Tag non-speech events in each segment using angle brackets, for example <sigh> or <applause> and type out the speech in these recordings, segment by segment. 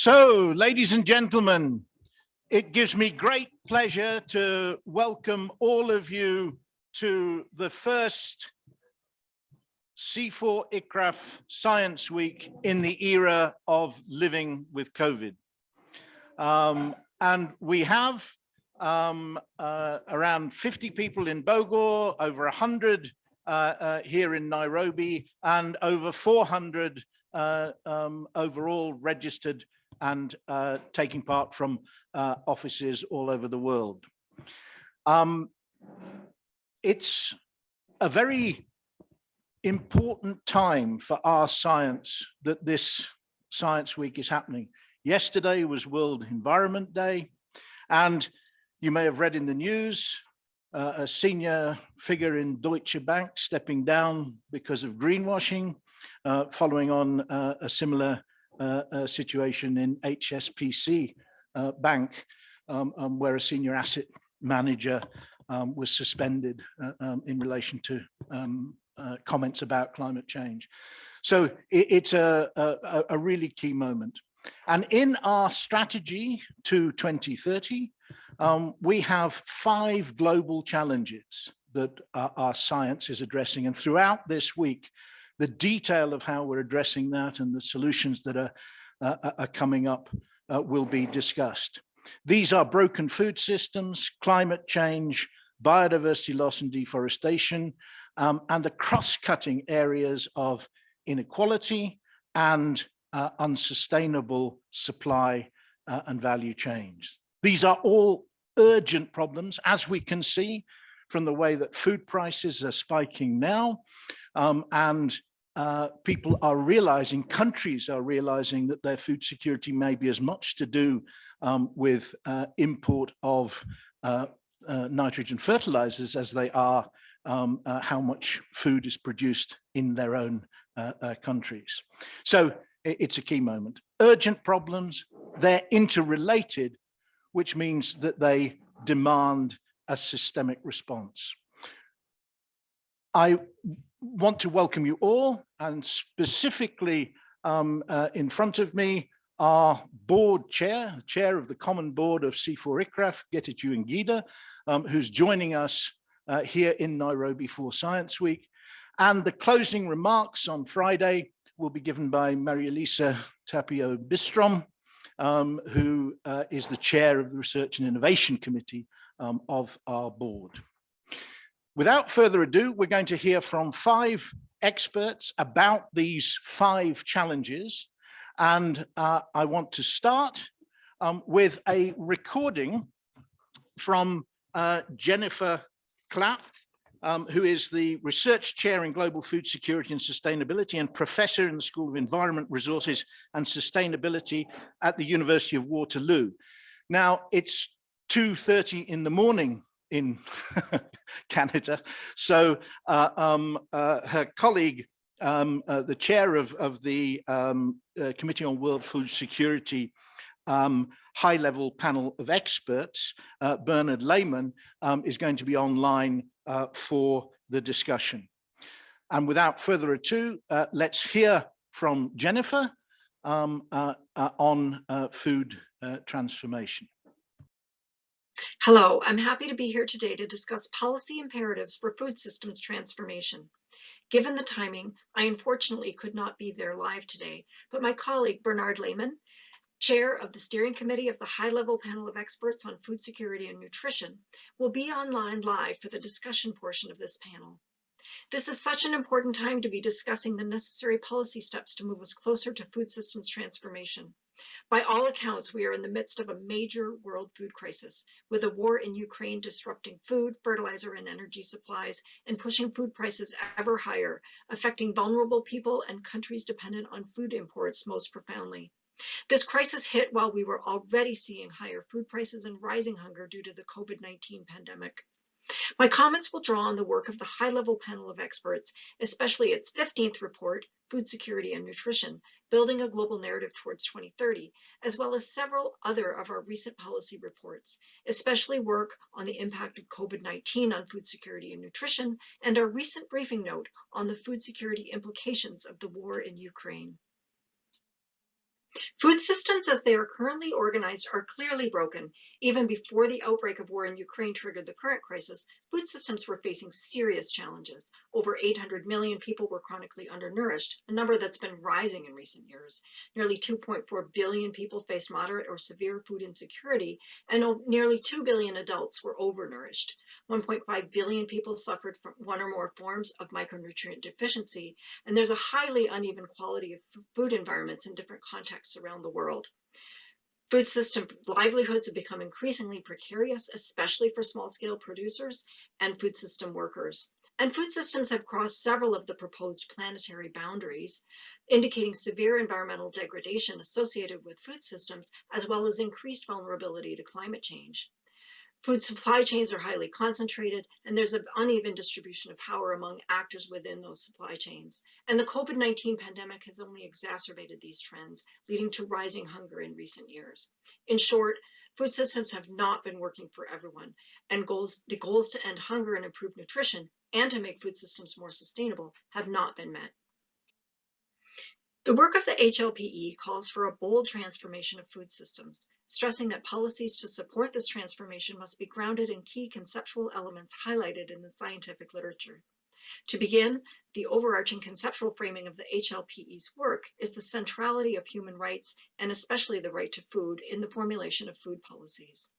So, ladies and gentlemen, it gives me great pleasure to welcome all of you to the first CIFOR ICRAF Science Week in the era of living with COVID. Um, and we have um, uh, around 50 people in Bogor, over 100 uh, uh, here in Nairobi, and over 400 uh, um, overall registered and uh, taking part from uh, offices all over the world. Um, it's a very important time for our science that this Science Week is happening. Yesterday was World Environment Day, and you may have read in the news uh, a senior figure in Deutsche Bank stepping down because of greenwashing, uh, following on uh, a similar situation in HSBC uh, Bank, um, um, where a senior asset manager um, was suspended um, in relation to um, comments about climate change. So it, it's a, a, a really key moment. And in our strategy to 2030, um, we have five global challenges that uh, our science is addressing. And throughout this week, the detail of how we're addressing that and the solutions that are, uh, are coming up uh, will be discussed. These are broken food systems, climate change, biodiversity loss and deforestation, um, and the cross-cutting areas of inequality and uh, unsustainable supply uh, and value chains. These are all urgent problems, as we can see from the way that food prices are spiking now, um, and uh, people are realizing, countries are realizing that their food security may be as much to do um, with uh, import of uh, uh nitrogen fertilizers as they are um, uh, how much food is produced in their own countries. So it's a key moment. Urgent problems, they're interrelated, which means that they demand a systemic response. I want to welcome you all and specifically um, uh, in front of me our board chair, chair of the common board of CIFOR ICRAF, Getachew Engida, um, who's joining us uh, here in Nairobi for Science Week. And the closing remarks on Friday will be given by Maria Elisa Tapio Bistrom, um, who uh, is the chair of the Research and Innovation Committee um, of our board. Without further ado, we're going to hear from five experts about these five challenges. And uh, I want to start um, with a recording from uh, Jennifer Clapp, um, who is the research chair in global food security and sustainability and professor in the School of Environment, Resources and Sustainability at the University of Waterloo. Now, it's 2.30 in the morning in <laughs> Canada. So uh, um, uh, her colleague, um, uh, the chair of, of the um, uh, Committee on World Food Security um, high-level panel of experts, uh, Bernard Lehmann, um, is going to be online uh, for the discussion. And without further ado, let's hear from Jennifer um, on food transformation. Hello, I'm happy to be here today to discuss policy imperatives for food systems transformation. Given the timing, I unfortunately could not be there live today, but my colleague Bernard Lehmann, chair of the steering committee of the high-level panel of experts on food security and nutrition, will be online live for the discussion portion of this panel. This is such an important time to be discussing the necessary policy steps to move us closer to food systems transformation. By all accounts, we are in the midst of a major world food crisis, with a war in Ukraine disrupting food, fertilizer, and energy supplies, and pushing food prices ever higher, affecting vulnerable people and countries dependent on food imports most profoundly. This crisis hit while we were already seeing higher food prices and rising hunger due to the COVID-19 pandemic. My comments will draw on the work of the high-level panel of experts, especially its 15th report, Food Security and Nutrition, Building a Global Narrative Towards 2030, as well as several other of our recent policy reports, especially work on the impact of COVID-19 on food security and nutrition, and our recent briefing note on the food security implications of the war in Ukraine. Food systems as they are currently organized are clearly broken. Even before the outbreak of war in Ukraine triggered the current crisis, food systems were facing serious challenges. Over 800 million people were chronically undernourished, a number that's been rising in recent years. Nearly 2.4 billion people faced moderate or severe food insecurity, and nearly 2 billion adults were overnourished. 1.5 billion people suffered from one or more forms of micronutrient deficiency, and there's a highly uneven quality of food environments in different contexts around the world. Food system livelihoods have become increasingly precarious, especially for small-scale producers and food system workers. And food systems have crossed several of the proposed planetary boundaries, indicating severe environmental degradation associated with food systems, as well as increased vulnerability to climate change. Food supply chains are highly concentrated, and there's an uneven distribution of power among actors within those supply chains. And the COVID-19 pandemic has only exacerbated these trends, leading to rising hunger in recent years. In short, food systems have not been working for everyone, and goals, the goals to end hunger and improve nutrition and to make food systems more sustainable have not been met. The work of the HLPE calls for a bold transformation of food systems, stressing that policies to support this transformation must be grounded in key conceptual elements highlighted in the scientific literature. To begin, the overarching conceptual framing of the HLPE's work is the centrality of human rights, and especially the right to food, in the formulation of food policies.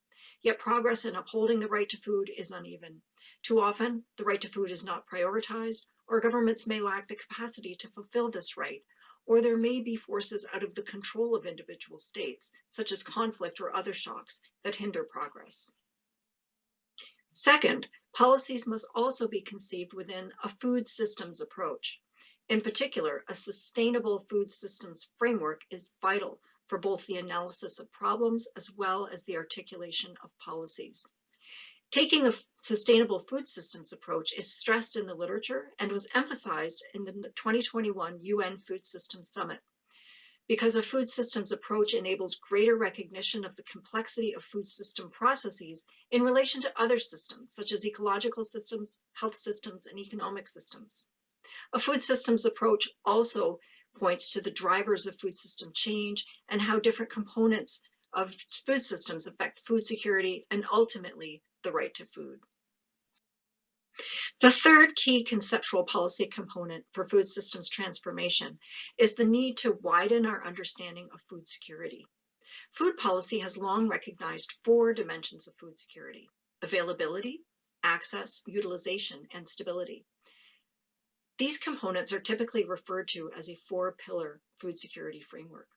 Yet progress in upholding the right to food is uneven. Too often, the right to food is not prioritized, or governments may lack the capacity to fulfill this right, or there may be forces out of the control of individual states, such as conflict or other shocks, that hinder progress. Second, policies must also be conceived within a food systems approach. In particular, a sustainable food systems framework is vital for both the analysis of problems as well as the articulation of policies. Taking a sustainable food systems approach is stressed in the literature and was emphasized in the 2021 UN Food Systems Summit. Because a food systems approach enables greater recognition of the complexity of food system processes in relation to other systems, such as ecological systems, health systems, and economic systems. A food systems approach also points to the drivers of food system change and how different components of food systems affect food security and ultimately the right to food. The third key conceptual policy component for food systems transformation is the need to widen our understanding of food security. Food policy has long recognized four dimensions of food security, availability, access, utilization, and stability. These components are typically referred to as a four-pillar food security framework.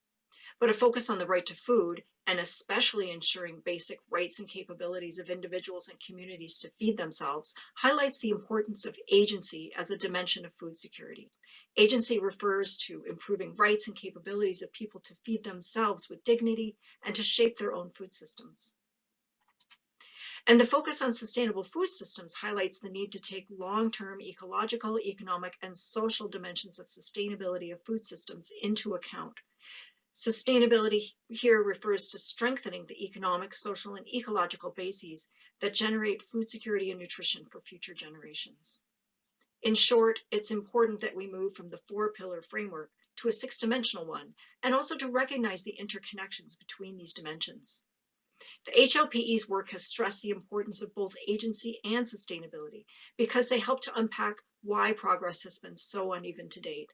But a focus on the right to food and especially ensuring basic rights and capabilities of individuals and communities to feed themselves, highlights the importance of agency as a dimension of food security. Agency refers to improving rights and capabilities of people to feed themselves with dignity and to shape their own food systems. And the focus on sustainable food systems highlights the need to take long-term ecological, economic, and social dimensions of sustainability of food systems into account Sustainability here refers to strengthening the economic, social, and ecological bases that generate food security and nutrition for future generations. In short, it's important that we move from the four-pillar framework to a six-dimensional one, and also to recognize the interconnections between these dimensions. The HLPE's work has stressed the importance of both agency and sustainability because they help to unpack why progress has been so uneven to date.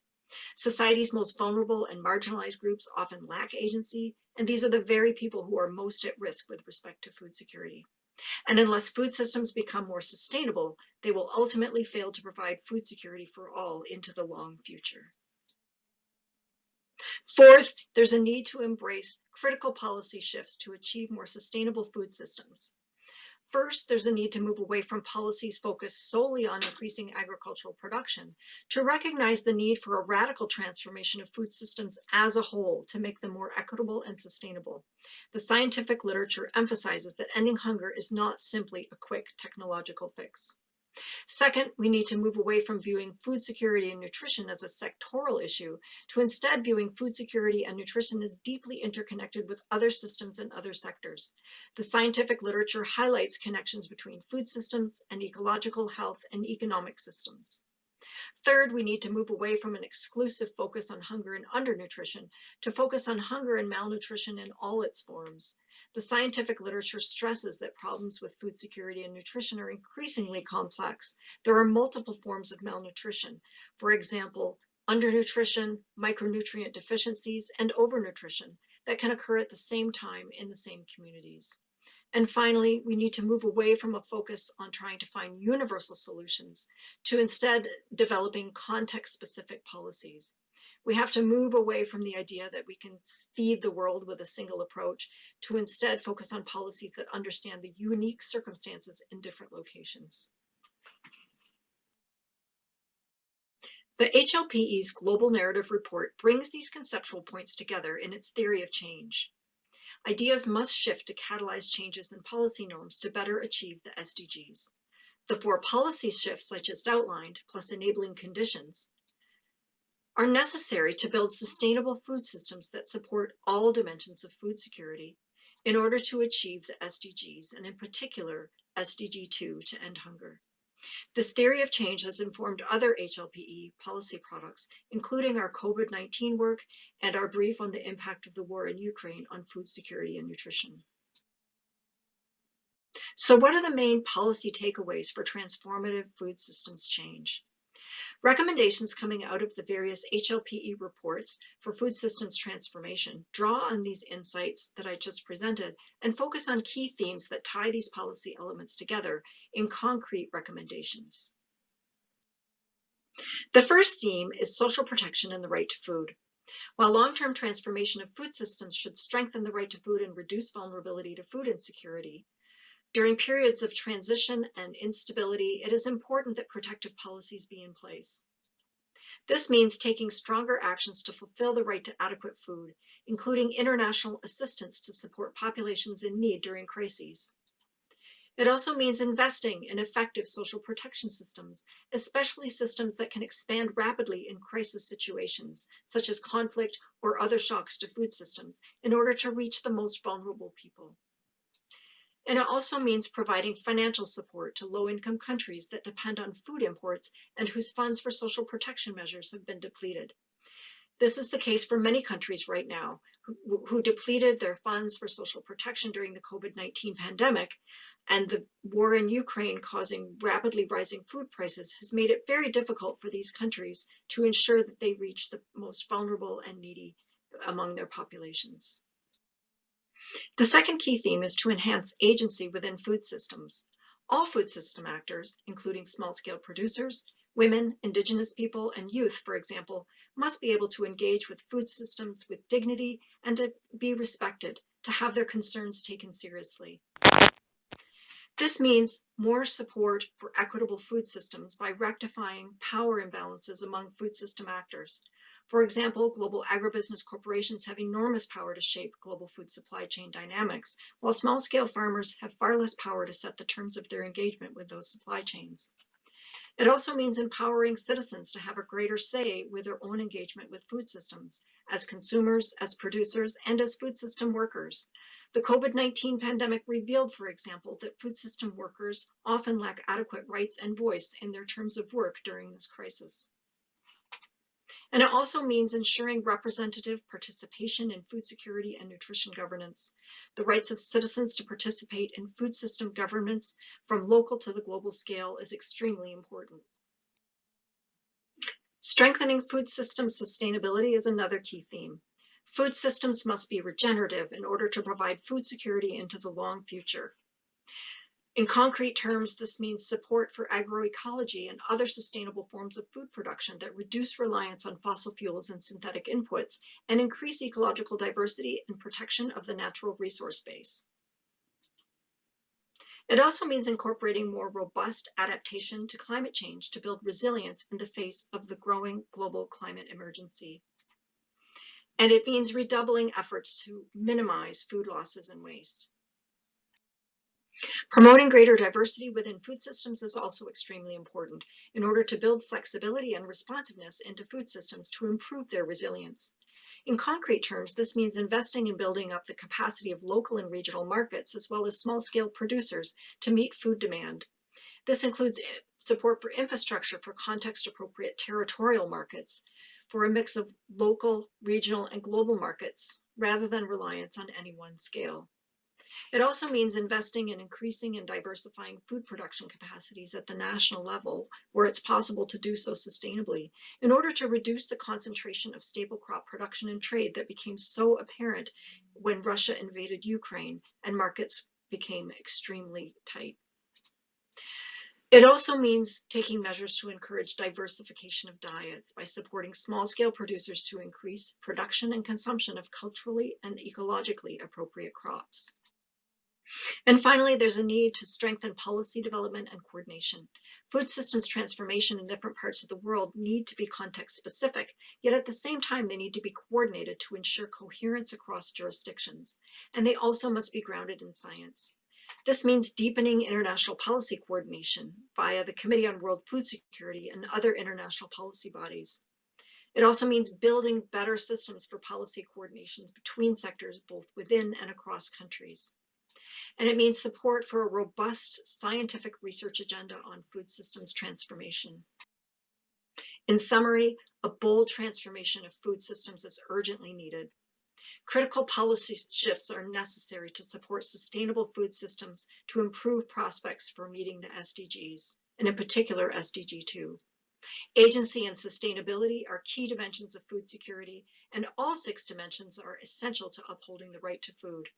Society's most vulnerable and marginalized groups often lack agency, and these are the very people who are most at risk with respect to food security. And unless food systems become more sustainable, they will ultimately fail to provide food security for all into the long future. Fourth, there's a need to embrace critical policy shifts to achieve more sustainable food systems. First, there's a need to move away from policies focused solely on increasing agricultural production to recognize the need for a radical transformation of food systems as a whole to make them more equitable and sustainable. The scientific literature emphasizes that ending hunger is not simply a quick technological fix. Second, we need to move away from viewing food security and nutrition as a sectoral issue to instead viewing food security and nutrition as deeply interconnected with other systems and other sectors. The scientific literature highlights connections between food systems and ecological health and economic systems. Third, we need to move away from an exclusive focus on hunger and undernutrition to focus on hunger and malnutrition in all its forms. The scientific literature stresses that problems with food security and nutrition are increasingly complex. There are multiple forms of malnutrition. For example, undernutrition, micronutrient deficiencies, and overnutrition that can occur at the same time in the same communities. And finally, we need to move away from a focus on trying to find universal solutions to instead developing context-specific policies. We have to move away from the idea that we can feed the world with a single approach to instead focus on policies that understand the unique circumstances in different locations. The HLPE's Global Narrative Report brings these conceptual points together in its theory of change. Ideas must shift to catalyze changes in policy norms to better achieve the SDGs. The four policy shifts I just outlined, plus enabling conditions, are necessary to build sustainable food systems that support all dimensions of food security in order to achieve the SDGs, and in particular, SDG 2 to end hunger. This theory of change has informed other HLPE policy products, including our COVID-19 work and our brief on the impact of the war in Ukraine on food security and nutrition. So what are the main policy takeaways for transformative food systems change? Recommendations coming out of the various HLPE reports for food systems transformation draw on these insights that I just presented and focus on key themes that tie these policy elements together in concrete recommendations. The first theme is social protection and the right to food. While long-term transformation of food systems should strengthen the right to food and reduce vulnerability to food insecurity, during periods of transition and instability, it is important that protective policies be in place. This means taking stronger actions to fulfill the right to adequate food, including international assistance to support populations in need during crises. It also means investing in effective social protection systems, especially systems that can expand rapidly in crisis situations, such as conflict or other shocks to food systems, in order to reach the most vulnerable people. And it also means providing financial support to low-income countries that depend on food imports and whose funds for social protection measures have been depleted. This is the case for many countries right now who, who depleted their funds for social protection during the COVID-19 pandemic and the war in Ukraine causing rapidly rising food prices has made it very difficult for these countries to ensure that they reach the most vulnerable and needy among their populations. The second key theme is to enhance agency within food systems. All food system actors, including small-scale producers, women, indigenous people, and youth, for example, must be able to engage with food systems with dignity and to be respected, to have their concerns taken seriously. This means more support for equitable food systems by rectifying power imbalances among food system actors, for example, global agribusiness corporations have enormous power to shape global food supply chain dynamics, while small-scale farmers have far less power to set the terms of their engagement with those supply chains. It also means empowering citizens to have a greater say with their own engagement with food systems, as consumers, as producers, and as food system workers. The COVID-19 pandemic revealed, for example, that food system workers often lack adequate rights and voice in their terms of work during this crisis. And it also means ensuring representative participation in food security and nutrition governance. The rights of citizens to participate in food system governance from local to the global scale is extremely important. Strengthening food system sustainability is another key theme. Food systems must be regenerative in order to provide food security into the long future. In concrete terms, this means support for agroecology and other sustainable forms of food production that reduce reliance on fossil fuels and synthetic inputs and increase ecological diversity and protection of the natural resource base. It also means incorporating more robust adaptation to climate change to build resilience in the face of the growing global climate emergency. And it means redoubling efforts to minimize food losses and waste. Promoting greater diversity within food systems is also extremely important in order to build flexibility and responsiveness into food systems to improve their resilience. In concrete terms, this means investing in building up the capacity of local and regional markets, as well as small-scale producers to meet food demand. This includes support for infrastructure for context-appropriate territorial markets, for a mix of local, regional, and global markets, rather than reliance on any one scale. It also means investing in increasing and diversifying food production capacities at the national level, where it's possible to do so sustainably, in order to reduce the concentration of staple crop production and trade that became so apparent when Russia invaded Ukraine and markets became extremely tight. It also means taking measures to encourage diversification of diets by supporting small-scale producers to increase production and consumption of culturally and ecologically appropriate crops. And finally, there's a need to strengthen policy development and coordination. Food systems transformation in different parts of the world need to be context specific, yet at the same time, they need to be coordinated to ensure coherence across jurisdictions. And they also must be grounded in science. This means deepening international policy coordination via the Committee on World Food Security and other international policy bodies. It also means building better systems for policy coordination between sectors, both within and across countries. And it means support for a robust scientific research agenda on food systems transformation. In summary, a bold transformation of food systems is urgently needed. Critical policy shifts are necessary to support sustainable food systems to improve prospects for meeting the SDGs, and in particular SDG 2. Agency and sustainability are key dimensions of food security, and all six dimensions are essential to upholding the right to food.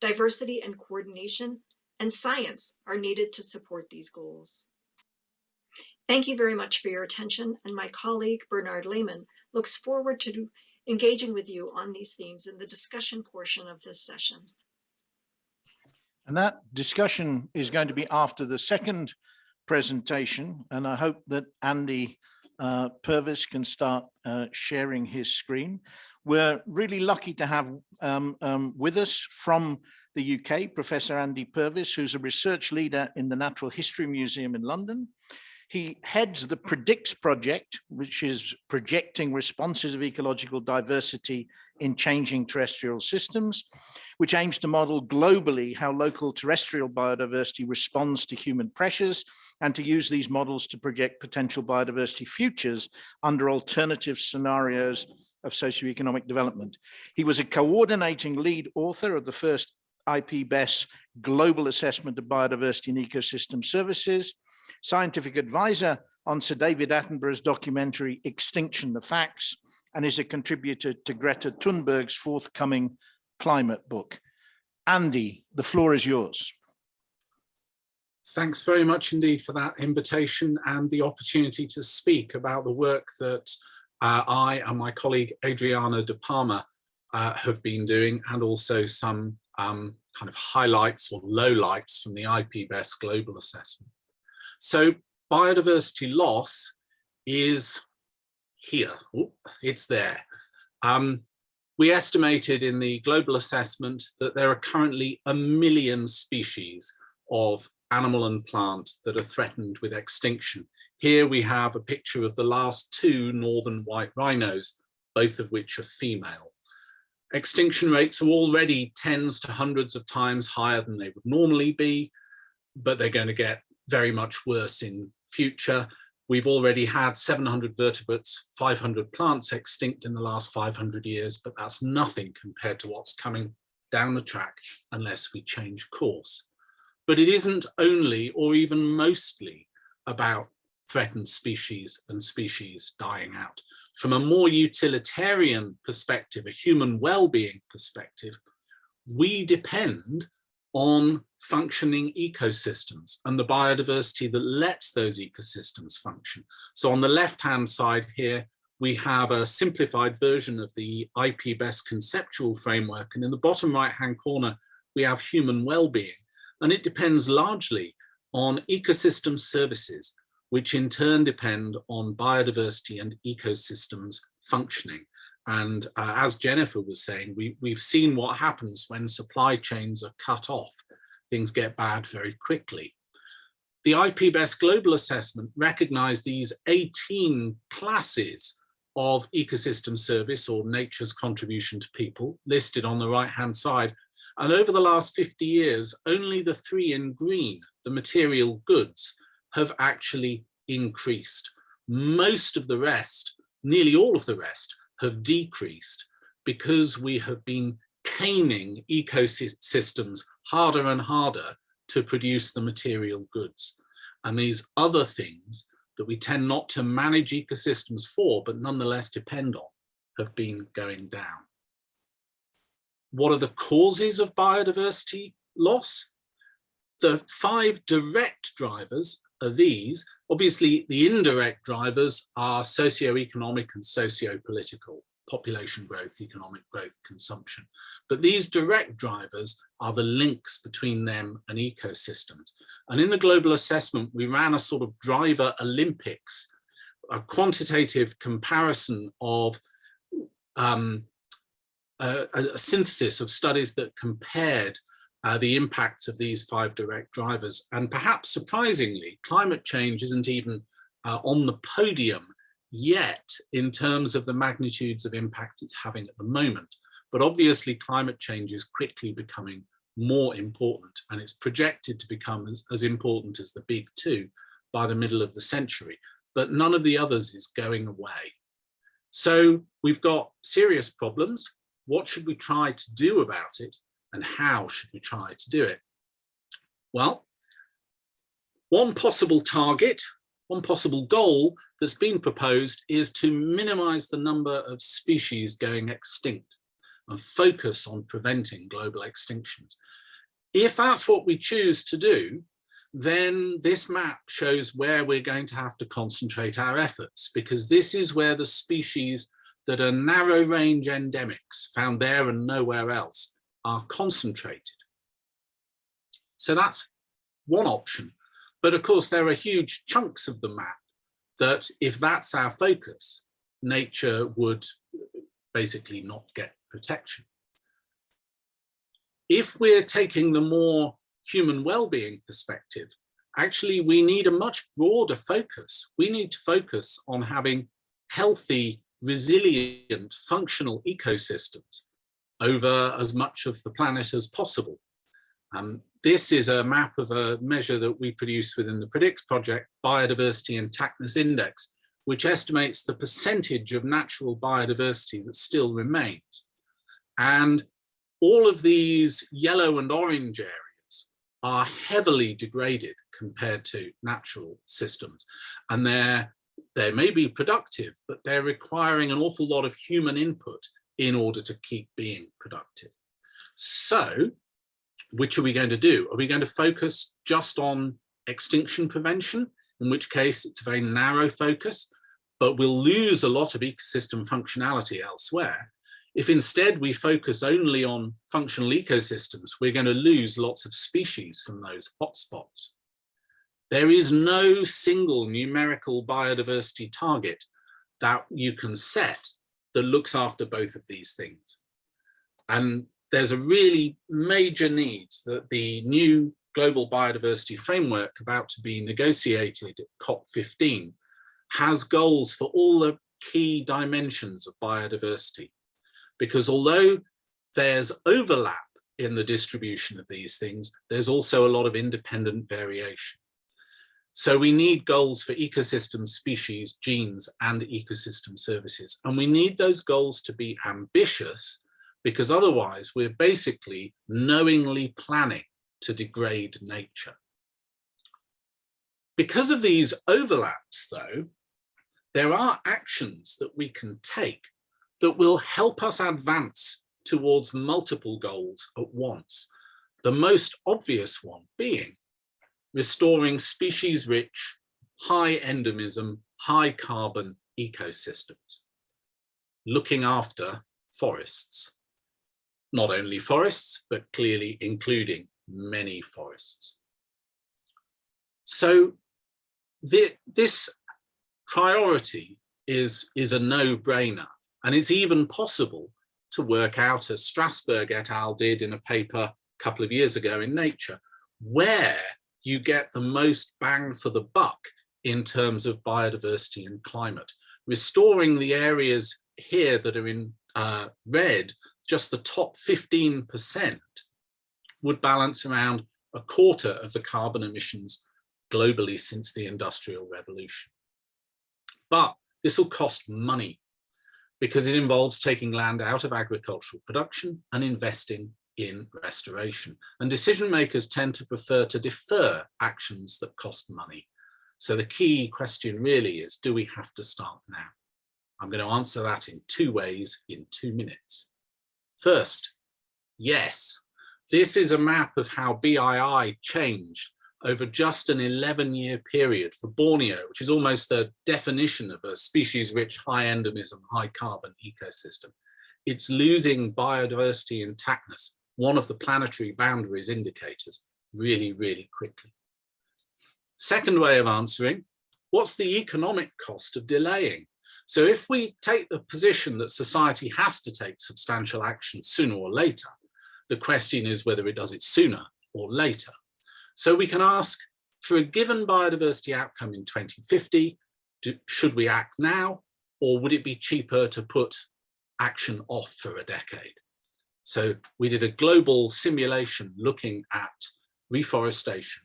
Diversity and coordination and science are needed to support these goals. Thank you very much for your attention, and my colleague Bernard Lehmann looks forward to engaging with you on these themes in the discussion portion of this session. And that discussion is going to be after the second presentation, and I hope that Andy uh, Purvis can start uh, sharing his screen. We're really lucky to have um, um, with us from the UK, Professor Andy Purvis, who's a research leader in the Natural History Museum in London. He heads the PREDICTS project, which is projecting responses of ecological diversity in changing terrestrial systems, which aims to model globally how local terrestrial biodiversity responds to human pressures and to use these models to project potential biodiversity futures under alternative scenarios of socioeconomic development. He was a coordinating lead author of the first IPBES Global Assessment of Biodiversity and Ecosystem Services, scientific advisor on Sir David Attenborough's documentary Extinction, the Facts, and is a contributor to Greta Thunberg's forthcoming climate book. Andy, the floor is yours. Thanks very much indeed for that invitation and the opportunity to speak about the work that uh, I and my colleague Adriana de Palma uh, have been doing and also some um, kind of highlights or lowlights from the IPBES global assessment. So biodiversity loss is here, Ooh, it's there. Um, we estimated in the global assessment that there are currently a million species of animal and plant that are threatened with extinction. Here we have a picture of the last two northern white rhinos, both of which are female. Extinction rates are already tens to hundreds of times higher than they would normally be, but they're going to get very much worse in future. We've already had 700 vertebrates, 500 plants extinct in the last 500 years, but that's nothing compared to what's coming down the track unless we change course. But it isn't only or even mostly about threatened species and species dying out. From a more utilitarian perspective, a human well-being perspective, we depend on functioning ecosystems and the biodiversity that lets those ecosystems function. So on the left-hand side here, we have a simplified version of the IPBES conceptual framework. And in the bottom right-hand corner, we have human well-being. And it depends largely on ecosystem services, which in turn depend on biodiversity and ecosystems functioning. And uh, as Jennifer was saying, we, we've seen what happens when supply chains are cut off. Things get bad very quickly. The IPBES global assessment recognized these 18 classes of ecosystem service or nature's contribution to people listed on the right hand side. And over the last 50 years, only the three in green, the material goods, have actually increased. Most of the rest, nearly all of the rest, have decreased because we have been caning ecosystems harder and harder to produce the material goods. And these other things that we tend not to manage ecosystems for, but nonetheless depend on, have been going down. What are the causes of biodiversity loss? The five direct drivers are these. Obviously, the indirect drivers are socioeconomic and socio-political population growth, economic growth, consumption. But these direct drivers are the links between them and ecosystems. And in the global assessment, we ran a sort of driver Olympics, a quantitative comparison of um, a, a, synthesis of studies that compared uh, the impacts of these five direct drivers. And perhaps surprisingly, climate change isn't even uh, on the podium yet in terms of the magnitudes of impact it's having at the moment. But obviously climate change is quickly becoming more important and it's projected to become as, as important as the big two by the middle of the century. But none of the others is going away. So we've got serious problems. What should we try to do about it? And how should we try to do it? Well, one possible target one possible goal that's been proposed is to minimize the number of species going extinct and focus on preventing global extinctions. If that's what we choose to do, then this map shows where we're going to have to concentrate our efforts because this is where the species that are narrow range endemics found there and nowhere else are concentrated. So that's one option. But of course, there are huge chunks of the map that if that's our focus, nature would basically not get protection. If we're taking the more human well-being perspective, actually we need a much broader focus. We need to focus on having healthy, resilient, functional ecosystems over as much of the planet as possible. Um, this is a map of a measure that we produce within the PREDICTS project, Biodiversity Intactness Index, which estimates the percentage of natural biodiversity that still remains. And all of these yellow and orange areas are heavily degraded compared to natural systems. And they're, they may be productive, but they're requiring an awful lot of human input in order to keep being productive. So which are we going to do? Are we going to focus just on extinction prevention, in which case it's a very narrow focus, but we'll lose a lot of ecosystem functionality elsewhere. If instead we focus only on functional ecosystems, we're going to lose lots of species from those hotspots. There is no single numerical biodiversity target that you can set that looks after both of these things. And there's a really major need that the new global biodiversity framework about to be negotiated at COP15 has goals for all the key dimensions of biodiversity. Because although there's overlap in the distribution of these things, there's also a lot of independent variation. So we need goals for ecosystem species, genes, and ecosystem services. And we need those goals to be ambitious because otherwise we're basically knowingly planning to degrade nature. Because of these overlaps though, there are actions that we can take that will help us advance towards multiple goals at once. The most obvious one being restoring species-rich, high endemism, high carbon ecosystems, looking after forests not only forests, but clearly including many forests. So the, this priority is, is a no-brainer, and it's even possible to work out, as Strassburg et al. did in a paper a couple of years ago in Nature, where you get the most bang for the buck in terms of biodiversity and climate. Restoring the areas here that are in uh, red just the top 15% would balance around a quarter of the carbon emissions globally since the Industrial Revolution. But this will cost money because it involves taking land out of agricultural production and investing in restoration. And decision makers tend to prefer to defer actions that cost money. So the key question really is, do we have to start now? I'm going to answer that in two ways in two minutes. First, yes, this is a map of how BII changed over just an 11 year period for Borneo, which is almost the definition of a species rich, high endemism, high carbon ecosystem. It's losing biodiversity intactness, one of the planetary boundaries indicators, really, really quickly. Second way of answering, what's the economic cost of delaying? So if we take the position that society has to take substantial action sooner or later, the question is whether it does it sooner or later. So we can ask, for a given biodiversity outcome in 2050, do, should we act now, or would it be cheaper to put action off for a decade? So we did a global simulation looking at reforestation,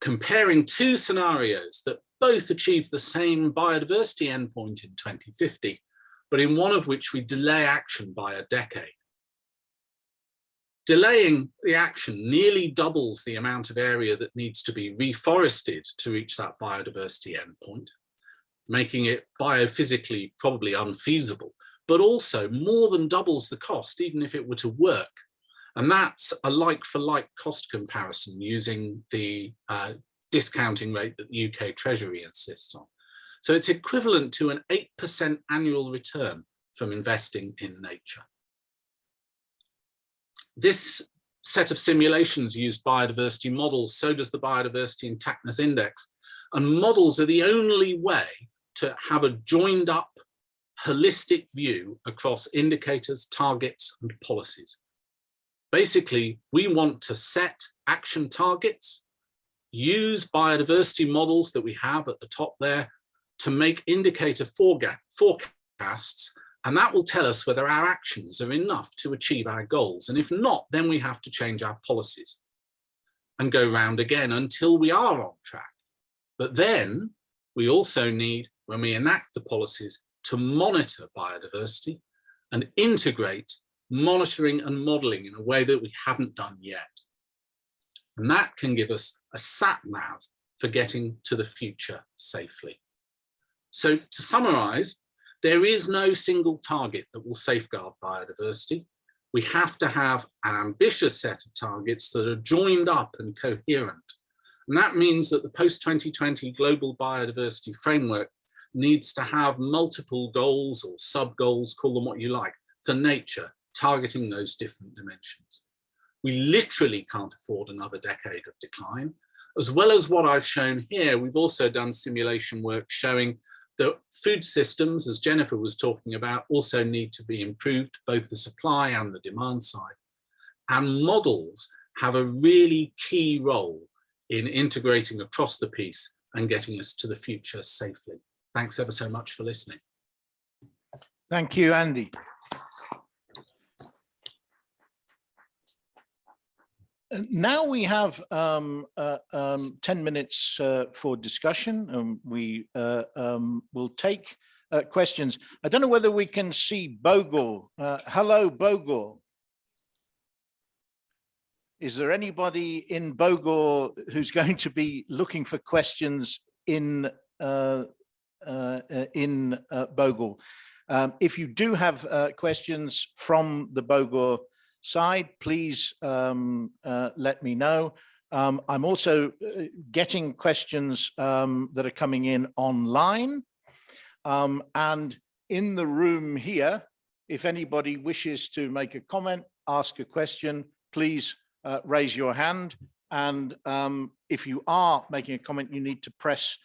comparing two scenarios that both achieve the same biodiversity endpoint in 2050, but in one of which we delay action by a decade. Delaying the action nearly doubles the amount of area that needs to be reforested to reach that biodiversity endpoint, making it biophysically probably unfeasible, but also more than doubles the cost, even if it were to work. And that's a like for like cost comparison using the uh, discounting rate that the UK Treasury insists on. So it's equivalent to an 8% annual return from investing in nature. This set of simulations used biodiversity models, so does the Biodiversity Intactness Index. And models are the only way to have a joined up holistic view across indicators, targets and policies. Basically, we want to set action targets, use biodiversity models that we have at the top there to make indicator forecasts and that will tell us whether our actions are enough to achieve our goals. And if not, then we have to change our policies and go round again until we are on track. But then we also need, when we enact the policies, to monitor biodiversity and integrate monitoring and modeling in a way that we haven't done yet. And that can give us a sat nav for getting to the future safely. So to summarize, there is no single target that will safeguard biodiversity. We have to have an ambitious set of targets that are joined up and coherent. And that means that the post-2020 global biodiversity framework needs to have multiple goals or sub-goals, call them what you like, for nature, targeting those different dimensions. We literally can't afford another decade of decline. As well as what I've shown here, we've also done simulation work showing that food systems, as Jennifer was talking about, also need to be improved, both the supply and the demand side. And models have a really key role in integrating across the piece and getting us to the future safely. Thanks ever so much for listening. Thank you, Andy. Uh, now we have um, uh, um, 10 minutes uh, for discussion and we uh, um, will take uh, questions. I don't know whether we can see Bogor. Uh, hello, Bogor. Is there anybody in Bogor who's <laughs> going to be looking for questions in in Bogor? Um, if you do have questions from the Bogor side, please um, uh, let me know. Um, I'm also uh, getting questions um, that are coming in online. Um, and in the room here, if anybody wishes to make a comment, ask a question, please uh, raise your hand. And um, if you are making a comment, you need to press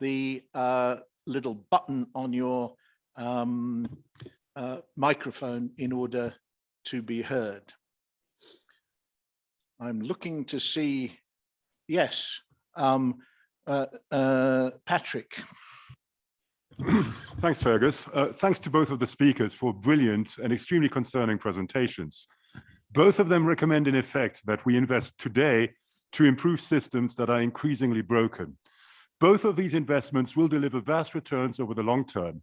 the uh, little button on your um, uh, microphone in order to be heard. I'm looking to see, yes, um, uh, uh, Patrick. <clears throat> Thanks, Fergus. Uh, thanks to both of the speakers for brilliant and extremely concerning presentations. Both of them recommend in effect that we invest today to improve systems that are increasingly broken. Both of these investments will deliver vast returns over the long term.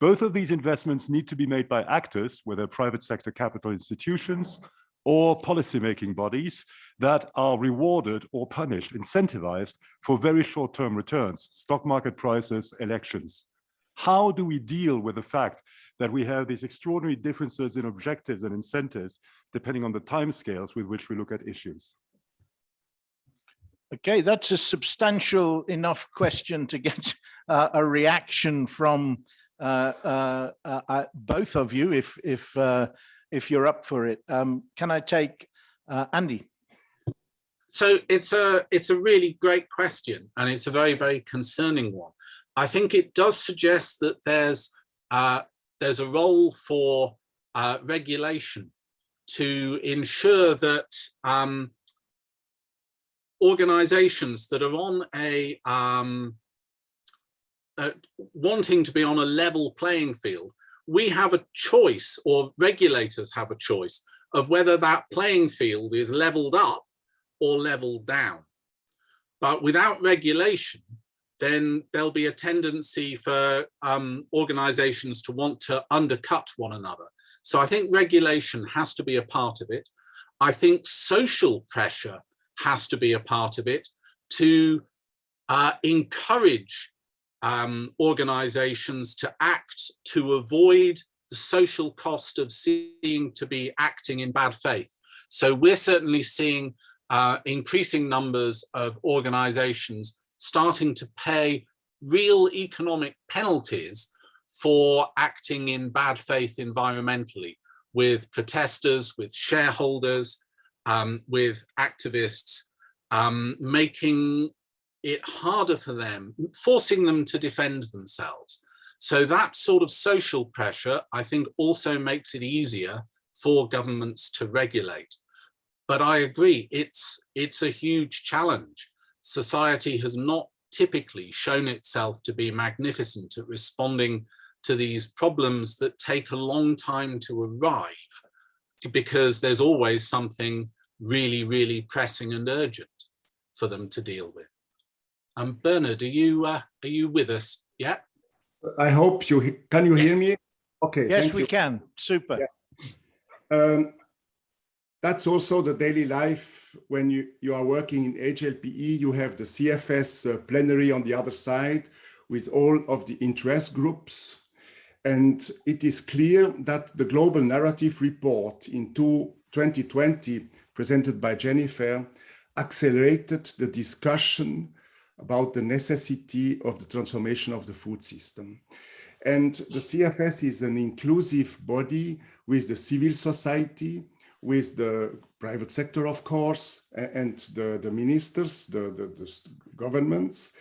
Both of these investments need to be made by actors, whether private sector capital institutions or policymaking bodies that are rewarded or punished, incentivized for very short-term returns, stock market prices, elections. How do we deal with the fact that we have these extraordinary differences in objectives and incentives depending on the timescales with which we look at issues? Okay, that's a substantial enough question to get <laughs> uh, a reaction from uh, uh, uh, both of you if if uh, if you're up for it. Um, can I take uh, Andy? So it's a it's a really great question, and it's a very very concerning one. I think it does suggest that there's uh, there's a role for uh, regulation to ensure that um, organizations that are on a um, uh, wanting to be on a level playing field, we have a choice or regulators have a choice of whether that playing field is leveled up or leveled down. But without regulation, then there'll be a tendency for um, organizations to want to undercut one another. So I think regulation has to be a part of it. I think social pressure has to be a part of it to uh, encourage um, organizations to act to avoid the social cost of seeing to be acting in bad faith. So we're certainly seeing uh, increasing numbers of organizations starting to pay real economic penalties for acting in bad faith environmentally with protesters, with shareholders, um, with activists, um, making it harder for them, forcing them to defend themselves. So that sort of social pressure, I think also makes it easier for governments to regulate. But I agree, it's, it's a huge challenge. Society has not typically shown itself to be magnificent at responding to these problems that take a long time to arrive because there's always something really, really pressing and urgent for them to deal with. Um, Bernard, are you uh, are you with us? Yeah. I hope you can you hear me? Okay. Yes, thank we you. can. Super. Um, that's also the daily life when you, you are working in HLPE, you have the CFS uh, plenary on the other side with all of the interest groups. And it is clear that the global narrative report in two, 2020 presented by Jennifer accelerated the discussion about the necessity of the transformation of the food system. And the CFS is an inclusive body with the civil society, with the private sector, of course, and the, the ministers, the, the, the governments.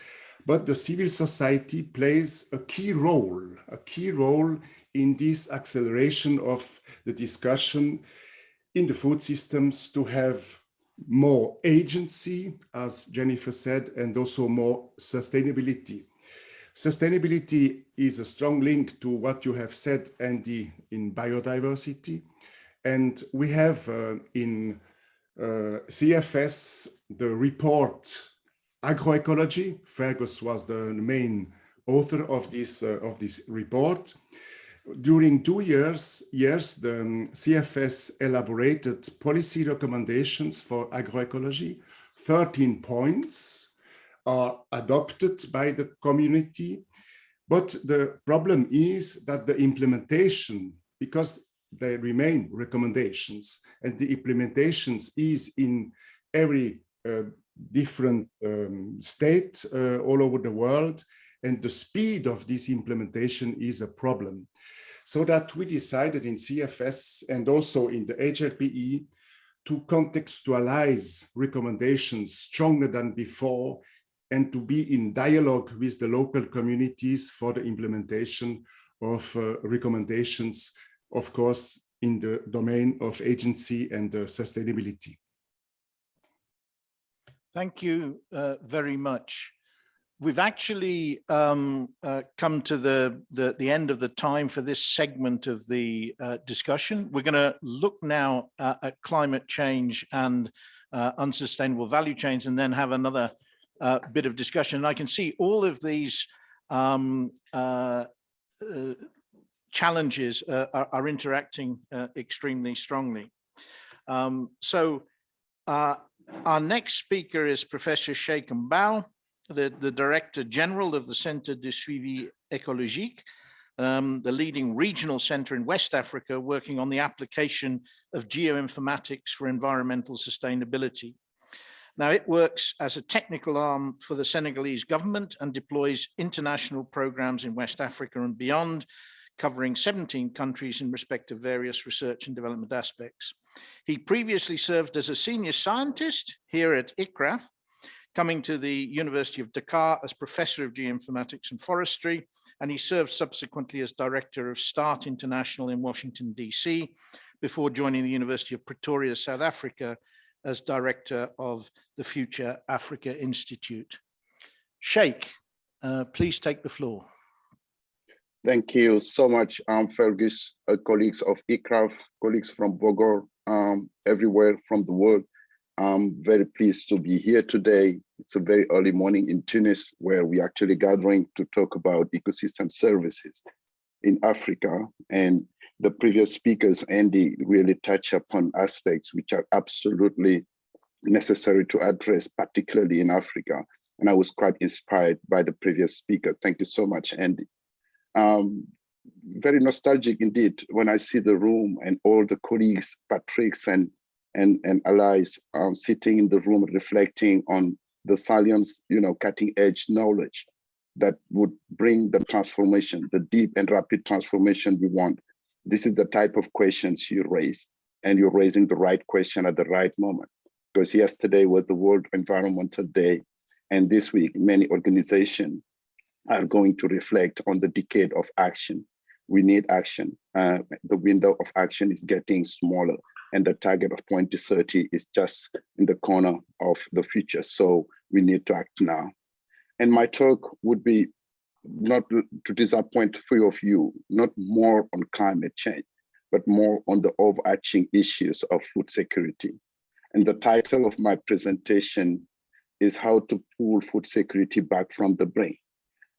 But the civil society plays a key role, a key role in this acceleration of the discussion in the food systems to have more agency, as Jennifer said, and also more sustainability. Sustainability is a strong link to what you have said, Andy, in biodiversity. And we have uh, in uh, CFS the report Agroecology. Fergus was the main author of this, uh, of this report. During two years, years, the um, CFS elaborated policy recommendations for agroecology. 13 points are adopted by the community. But the problem is that the implementation, because they remain recommendations and the implementations is in every uh, different um, state uh, all over the world and the speed of this implementation is a problem so that we decided in CFS and also in the HLPE to contextualize recommendations stronger than before and to be in dialogue with the local communities for the implementation of uh, recommendations, of course, in the domain of agency and uh, sustainability. Thank you uh, very much we've actually um, uh, come to the, the, the end of the time for this segment of the uh, discussion. We're going to look now uh, at climate change and uh, unsustainable value chains, and then have another uh, bit of discussion. And I can see all of these um, uh, challenges are, are, interacting extremely strongly. Um, so our next speaker is Professor Cheikh Mbow, the, the Director General of the Centre de Suivi Écologique, um, the leading regional center in West Africa working on the application of geoinformatics for environmental sustainability. Now it works as a technical arm for the Senegalese government and deploys international programs in West Africa and beyond, covering 17 countries in respect of various research and development aspects. He previously served as a senior scientist here at ICRAF, coming to the University of Dakar as professor of geoinformatics and forestry, and he served subsequently as director of START International in Washington, DC, before joining the University of Pretoria, South Africa, as director of the Future Africa Institute. Cheikh, uh, please take the floor. Thank you so much, um, Fergus, uh, colleagues of ICRAF, colleagues from Bogor, um, everywhere from the world. I'm very pleased to be here today. It's a very early morning in Tunis where we're actually gathering to talk about ecosystem services in Africa. And the previous speakers, Andy, really touch upon aspects which are absolutely necessary to address, particularly in Africa. And I was quite inspired by the previous speaker. Thank you so much, Andy. Um, very nostalgic indeed when I see the room and all the colleagues, Patrick's and and, and allies um, sitting in the room reflecting on the science, you know, cutting edge knowledge that would bring the transformation, the deep and rapid transformation we want. This is the type of questions you raise and you're raising the right question at the right moment. Because yesterday was the World Environmental Day and this week many organizations are going to reflect on the decade of action. We need action. Uh, the window of action is getting smaller and the target of 2030 is just in the corner of the future. So we need to act now. And my talk would be not to disappoint three of you, not more on climate change, but more on the overarching issues of food security. And the title of my presentation is how to pull food security back from the brain.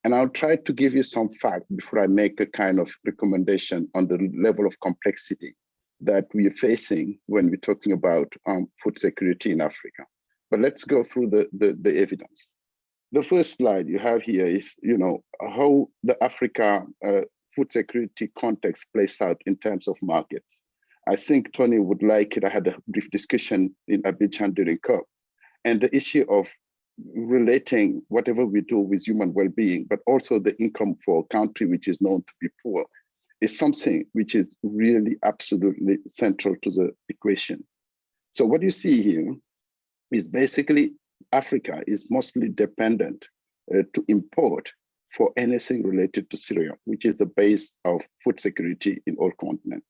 And I'll try to give you some facts before I make a kind of recommendation on the level of complexity that we are facing when we're talking about um, food security in Africa. But let's go through the, the, the, evidence. The first slide you have here is, you know, how the Africa uh, food security context plays out in terms of markets. I think Tony would like it. I had a brief discussion in Abidjan during COP. And the issue of relating whatever we do with human well-being, but also the income for a country which is known to be poor is something which is really absolutely central to the equation. So what you see here is basically Africa is mostly dependent uh, to import for anything related to cereal, which is the base of food security in all continents.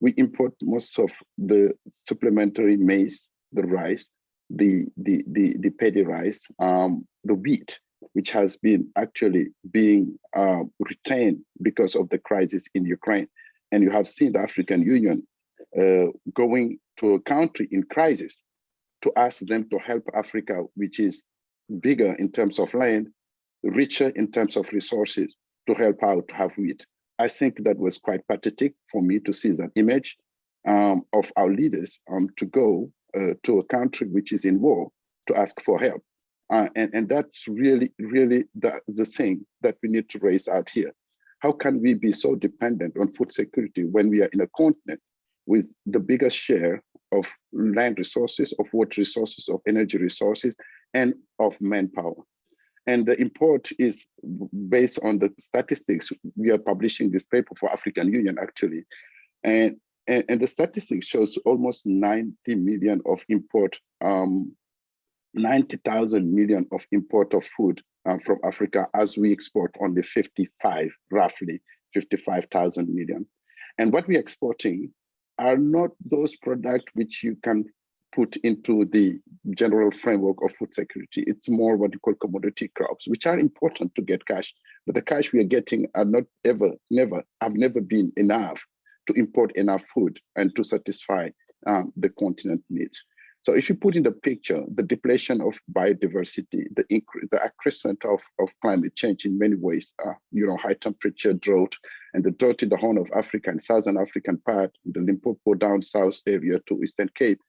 We import most of the supplementary maize, the rice, the, the, the, the paddy rice, um, the wheat, which has been actually being uh, retained because of the crisis in Ukraine. And you have seen the African Union uh, going to a country in crisis to ask them to help Africa, which is bigger in terms of land, richer in terms of resources, to help out have wheat. I think that was quite pathetic for me to see that image um, of our leaders um, to go uh, to a country which is in war to ask for help. Uh, and, and that's really, really the, the thing that we need to raise out here. How can we be so dependent on food security when we are in a continent with the biggest share of land resources, of water resources, of energy resources, and of manpower? And the import is based on the statistics. We are publishing this paper for African Union actually. And, and, and the statistics shows almost 90 million of import um, 90,000 million of import of food um, from Africa as we export only 55, roughly 55,000 million. And what we're exporting are not those products which you can put into the general framework of food security. It's more what you call commodity crops, which are important to get cash, but the cash we are getting are not ever, never, have never been enough to import enough food and to satisfy um, the continent needs. So if you put in the picture the depletion of biodiversity, the increase, the accrescent of, of climate change in many ways, uh, you know, high temperature drought, and the drought in the Horn of Africa and Southern African part, the Limpopo down south area to Eastern Cape,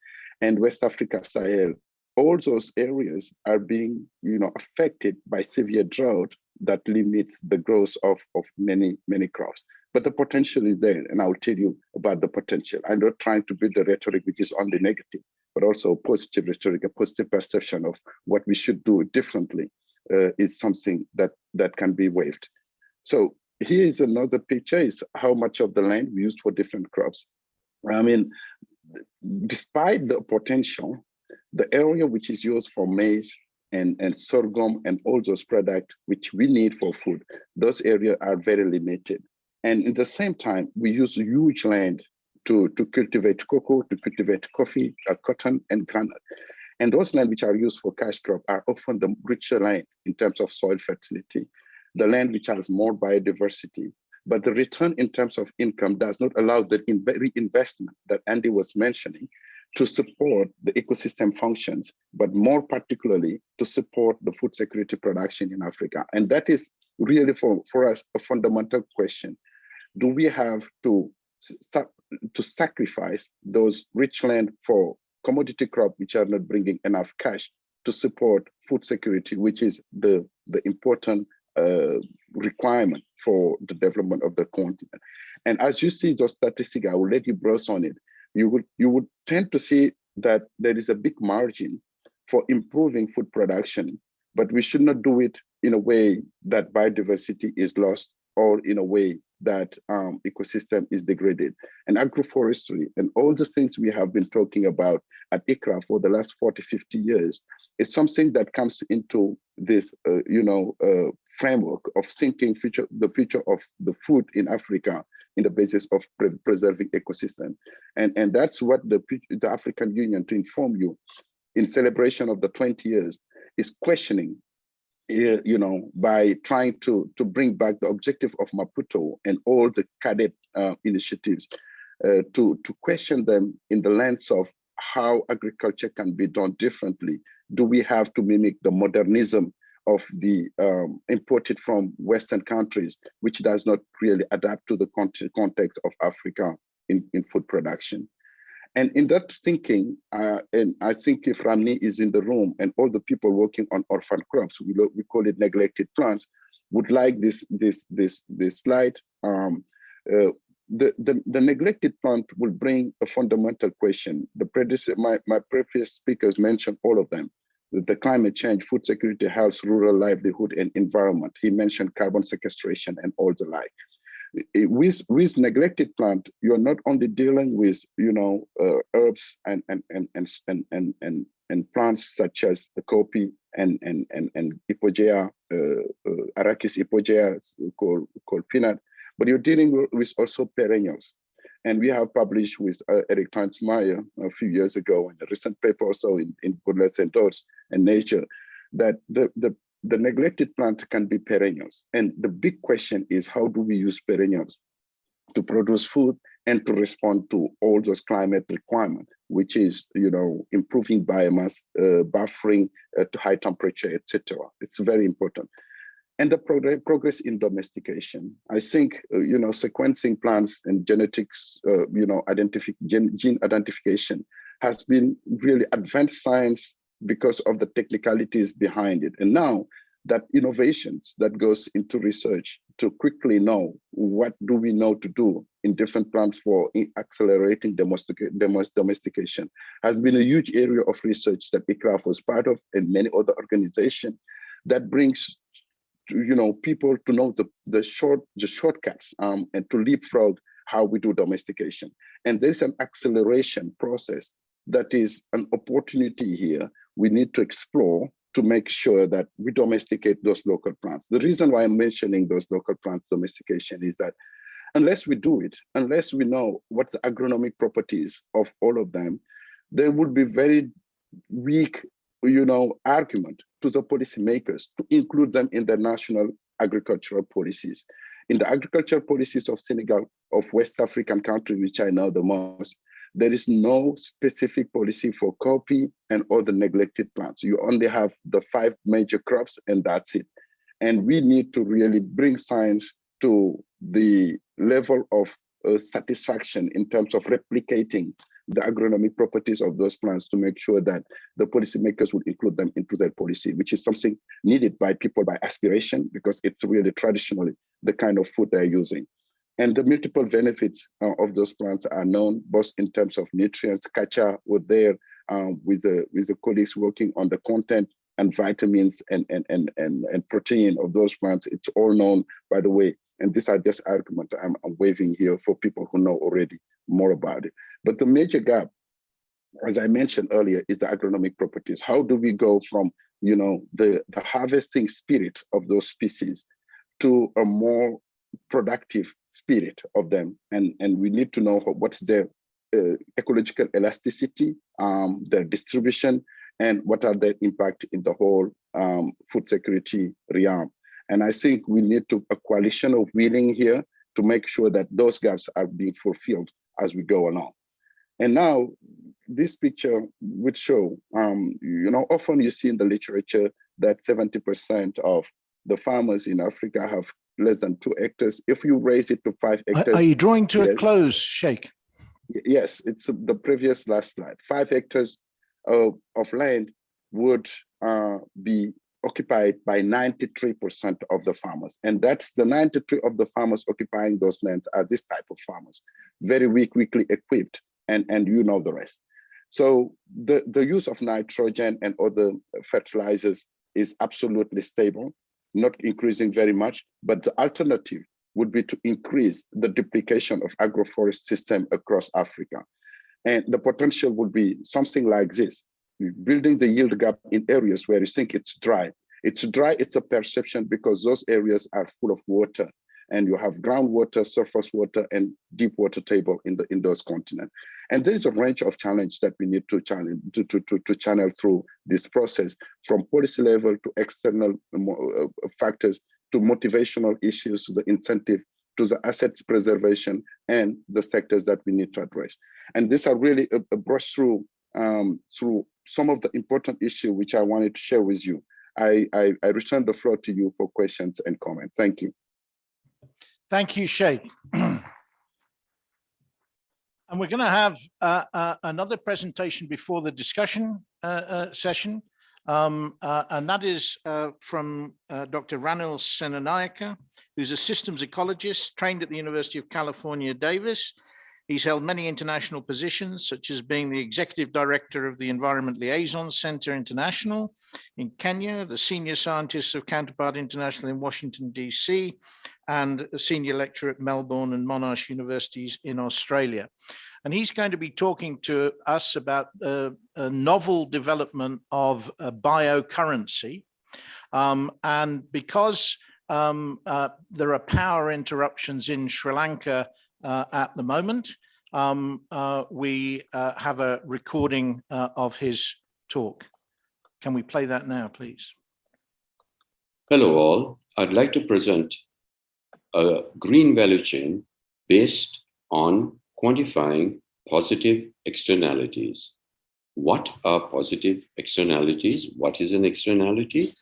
and West Africa Sahel, all those areas are being, you know, affected by severe drought that limits the growth of, of many, many crops. But the potential is there, and I'll tell you about the potential. I'm not trying to build the rhetoric which is only negative, but also positive rhetoric, a positive perception of what we should do differently uh, is something that, that can be waived. So here is another picture, is how much of the land we use for different crops. I mean, despite the potential, the area which is used for maize and, and sorghum and all those products which we need for food, those areas are very limited. And in the same time, we use huge land to, to cultivate cocoa, to cultivate coffee, uh, cotton, and granite. And those land which are used for cash crop are often the richer land in terms of soil fertility, the land which has more biodiversity. But the return in terms of income does not allow the in reinvestment that Andy was mentioning to support the ecosystem functions, but more particularly to support the food security production in Africa. And that is really for, for us a fundamental question. Do we have to, to sacrifice those rich land for commodity crop which are not bringing enough cash to support food security, which is the, the important uh, requirement for the development of the continent. And as you see those statistics, I will let you browse on it you would you would tend to see that there is a big margin for improving food production, but we should not do it in a way that biodiversity is lost or in a way that um, ecosystem is degraded. And agroforestry and all the things we have been talking about at ICRAF for the last 40, 50 years is something that comes into this, uh, you know, uh, framework of thinking future, the future of the food in Africa in the basis of pre preserving ecosystem. And, and that's what the, the African Union, to inform you, in celebration of the 20 years, is questioning, you know, by trying to, to bring back the objective of Maputo and all the CAADP uh, initiatives uh, to, to question them in the lens of how agriculture can be done differently. Do we have to mimic the modernism of the um, imported from Western countries, which does not really adapt to the context of Africa in, in food production. And in that thinking, uh, and I think if Ramni is in the room and all the people working on orphan crops, we, we call it neglected plants, would like this, this, this, this slide. Um, uh, the, the, the, neglected plant will bring a fundamental question. The previous, my, my previous speakers mentioned all of them the climate change, food security, health, rural livelihood, and environment. He mentioned carbon sequestration and all the like. With, with neglected plant, you're not only dealing with, you know, uh, herbs and, and, and, and, and, and, and, and plants such as the coffee and, and, and, and Hypogaea, uh, uh, Arachis hypogaea called, called peanut, but you're dealing with also perennials. And we have published with uh, Eric Toensmeier a few years ago in a recent paper also in, in Bullets and Dots and Nature that the, the, the neglected plant can be perennials. And the big question is how do we use perennials to produce food and to respond to all those climate requirements, which is, you know, improving biomass, uh, buffering uh, to high temperature, etc. It's very important and the progress, progress in domestication. I think, uh, you know, sequencing plants and genetics, uh, you know, identific gen gene identification has been really advanced science because of the technicalities behind it. And now that innovations that goes into research to quickly know what do we know to do in different plants for accelerating domestication has been a huge area of research that ICRAF was part of and many other organizations that brings you know, people to know the, the short, the shortcuts um, and to leapfrog how we do domestication. And there's an acceleration process that is an opportunity here we need to explore to make sure that we domesticate those local plants. The reason why I'm mentioning those local plants domestication is that unless we do it, unless we know what the agronomic properties of all of them, there would be very weak you know, argument to the policymakers to include them in their national agricultural policies. In the agricultural policies of Senegal, of West African countries, which I know the most, there is no specific policy for coffee and other neglected plants. You only have the five major crops and that's it. And we need to really bring science to the level of uh, satisfaction in terms of replicating the agronomic properties of those plants to make sure that the policymakers will include them into their policy, which is something needed by people by aspiration, because it's really traditionally the kind of food they're using. And the multiple benefits uh, of those plants are known, both in terms of nutrients. Kacha was there um, with the with the colleagues working on the content and vitamins and and and and, and protein of those plants. It's all known, by the way. And these are just arguments I'm, I'm waving here for people who know already more about it. But the major gap, as I mentioned earlier, is the agronomic properties. How do we go from you know the the harvesting spirit of those species to a more productive spirit of them. And and we need to know what's their uh, ecological elasticity um, their distribution and what are their impact in the whole um, food security realm. And i think we need to a coalition of willing here to make sure that those gaps are being fulfilled as we go along. And now this picture would show um, you know often you see in the literature that 70 percent of the farmers in africa have less than two hectares. If you raise it to five Are- hectares. Are you drawing to a close, Cheikh? Yes, it's the previous last slide. Five hectares of, of land would uh, be occupied by 93% of the farmers. And that's the 93 of the farmers occupying those lands are this type of farmers, very weak, weakly equipped, and, and you know the rest. So the, the use of nitrogen and other fertilizers is absolutely stable not increasing very much, but the alternative would be to increase the duplication of agroforest system across Africa. And the potential would be something like this, building the yield gap in areas where you think it's dry. It's dry, it's a perception because those areas are full of water and you have groundwater, surface water, and deep water table in the in those continents. And there is a range of challenge that we need to channel to, to, to, to channel through this process, from policy level to external uh, factors to motivational issues, to the incentive, to the assets preservation, and the sectors that we need to address. And these are really a, a brush through um, through some of the important issues which I wanted to share with you. I, I, I return the floor to you for questions and comments. Thank you. Thank you, Cheikh. <clears throat> And we're going to have uh, uh, another presentation before the discussion uh, uh, session. Um, uh, and that is from Dr. Ranil Senanayake, who's a systems ecologist trained at the University of California, Davis. He's held many international positions, such as being the executive director of the Environment Liaison Center International in Kenya, the senior scientist of Counterpart International in Washington, DC, and a senior lecturer at Melbourne and Monash Universities in Australia. And he's going to be talking to us about uh, a novel development of uh, biocurrency. Um, and because um, uh, there are power interruptions in Sri Lanka at the moment, um, uh, we uh, have a recording uh, of his talk. Can we play that now, please? Hello all, I'd like to present a green value chain based on quantifying positive externalities. What are positive externalities? What is an externality?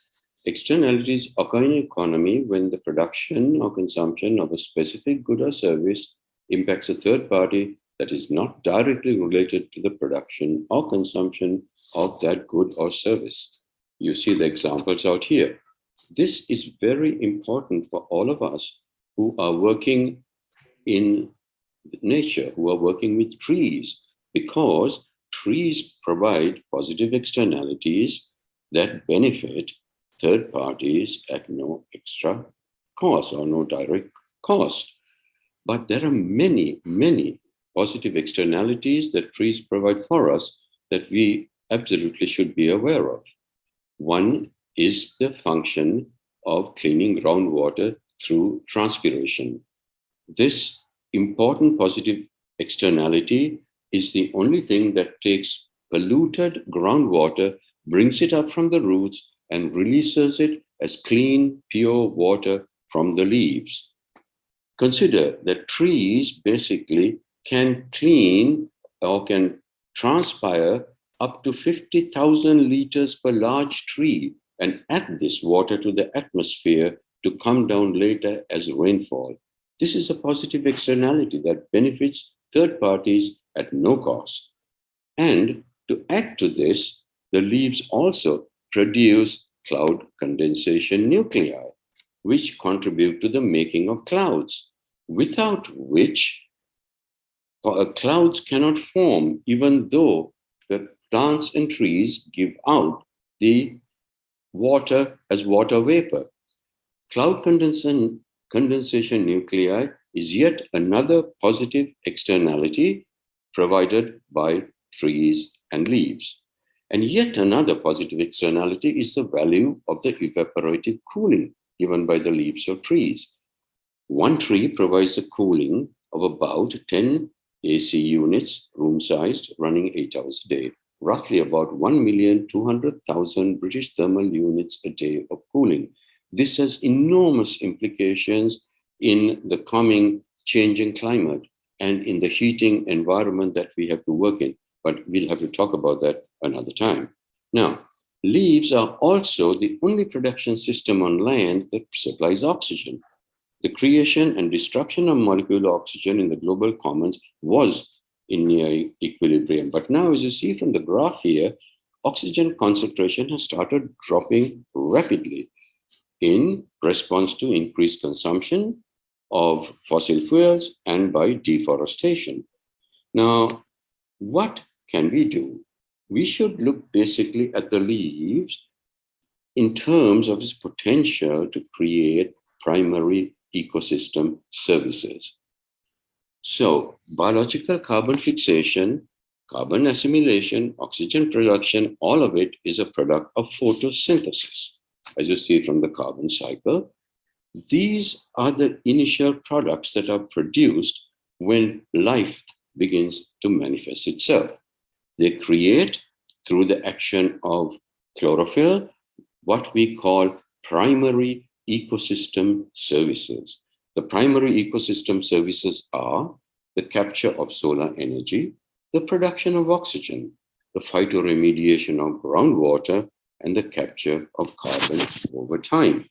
Externalities occur in an economy when the production or consumption of a specific good or service impacts a third party that is not directly related to the production or consumption of that good or service. You see the examples out here. This is very important for all of us who are working in nature, who are working with trees, because trees provide positive externalities that benefit third parties at no extra cost or no direct cost. But there are many, many positive externalities that trees provide for us that we absolutely should be aware of. One is the function of cleaning groundwater through transpiration. This important positive externality is the only thing that takes polluted groundwater, brings it up from the roots and releases it as clean, pure water from the leaves. Consider that trees basically can clean or can transpire up to 50,000 liters per large tree and add this water to the atmosphere to come down later as rainfall. This is a positive externality that benefits third parties at no cost. And to add to this, the leaves also produce cloud condensation nuclei, which contribute to the making of clouds, without which uh, clouds cannot form, even though the plants and trees give out the water as water vapor. Cloud condensation, condensation nuclei is yet another positive externality provided by trees and leaves. And yet another positive externality is the value of the evaporative cooling given by the leaves of trees. One tree provides a cooling of about 10 AC units, room sized, running eight hours a day, roughly about 1,200,000 British thermal units a day of cooling. This has enormous implications in the coming changing climate and in the heating environment that we have to work in. But we'll have to talk about that another time. Now, leaves are also the only production system on land that supplies oxygen. The creation and destruction of molecular oxygen in the global commons was in near equilibrium. But now, as you see from the graph here, oxygen concentration has started dropping rapidly in response to increased consumption of fossil fuels and by deforestation. Now, what can we do? We should look basically at the leaves in terms of its potential to create primary ecosystem services. So biological carbon fixation, carbon assimilation, oxygen production, all of it is a product of photosynthesis, as you see from the carbon cycle. These are the initial products that are produced when life begins to manifest itself. They create, through the action of chlorophyll, what we call primary ecosystem services. The primary ecosystem services are the capture of solar energy, the production of oxygen, the phytoremediation of groundwater, and the capture of carbon over time.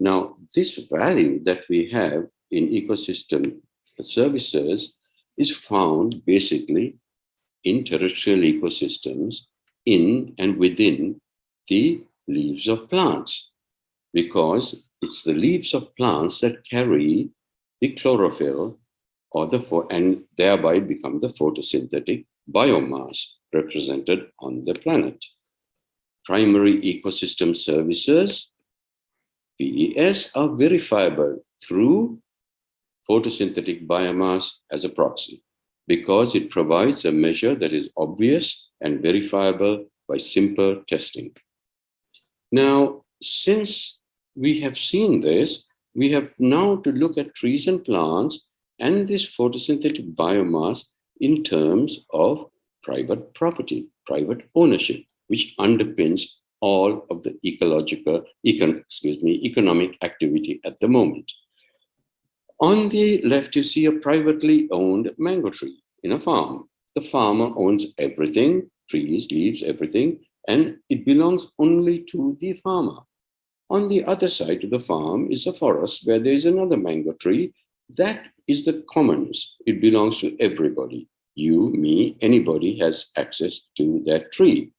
Now, this value that we have in ecosystem services is found basically in terrestrial ecosystems in and within the leaves of plants because it's the leaves of plants that carry the chlorophyll or the and thereby become the photosynthetic biomass represented on the planet. Primary ecosystem services, PES, are verifiable through photosynthetic biomass as a proxy because it provides a measure that is obvious and verifiable by simple testing. Now, since we have seen this, we have now to look at trees and plants and this photosynthetic biomass in terms of private property, private ownership, which underpins all of the ecological, econ, excuse me, economic activity at the moment. On the left, you see a privately owned mango tree in a farm. The farmer owns everything, trees, leaves, everything, and it belongs only to the farmer. On the other side of the farm is a forest where there is another mango tree. That is the commons. It belongs to everybody. You, me, anybody has access to that tree.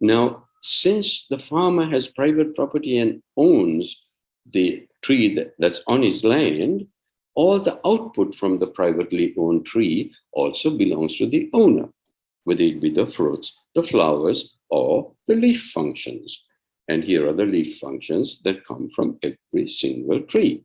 Now, since the farmer has private property and owns the tree that, that's on his land, all the output from the privately owned tree also belongs to the owner, whether it be the fruits, the flowers, or the leaf functions. And here are the leaf functions that come from every single tree.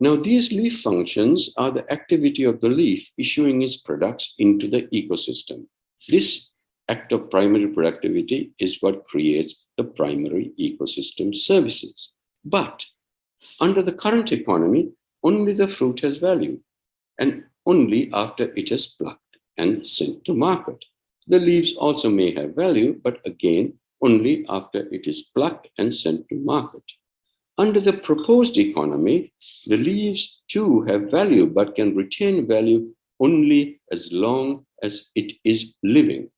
Now, these leaf functions are the activity of the leaf issuing its products into the ecosystem. This act of primary productivity is what creates the primary ecosystem services. But under the current economy, only the fruit has value and only after it is plucked and sent to market. The leaves also may have value, but again, only after it is plucked and sent to market. Under the proposed economy, the leaves too have value, but can retain value only as long as it is living.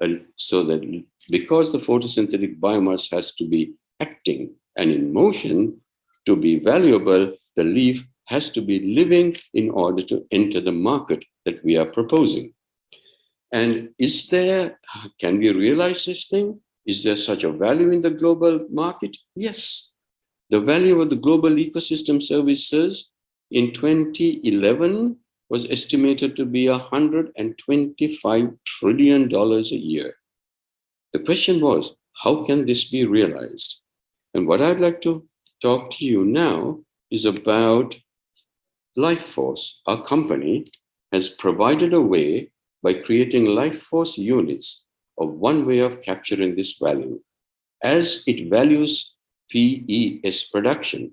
And so that because the photosynthetic biomass has to be acting and in motion to be valuable, the leaf has to be living in order to enter the market that we are proposing. And is there, can we realize this thing? Is there such a value in the global market? Yes. The value of the global ecosystem services in 2011 was estimated to be $125 trillion a year. The question was, how can this be realized? And what I'd like to talk to you now is about Lifeforce. Our company has provided a way by creating Lifeforce units of one way of capturing this value as it values PES production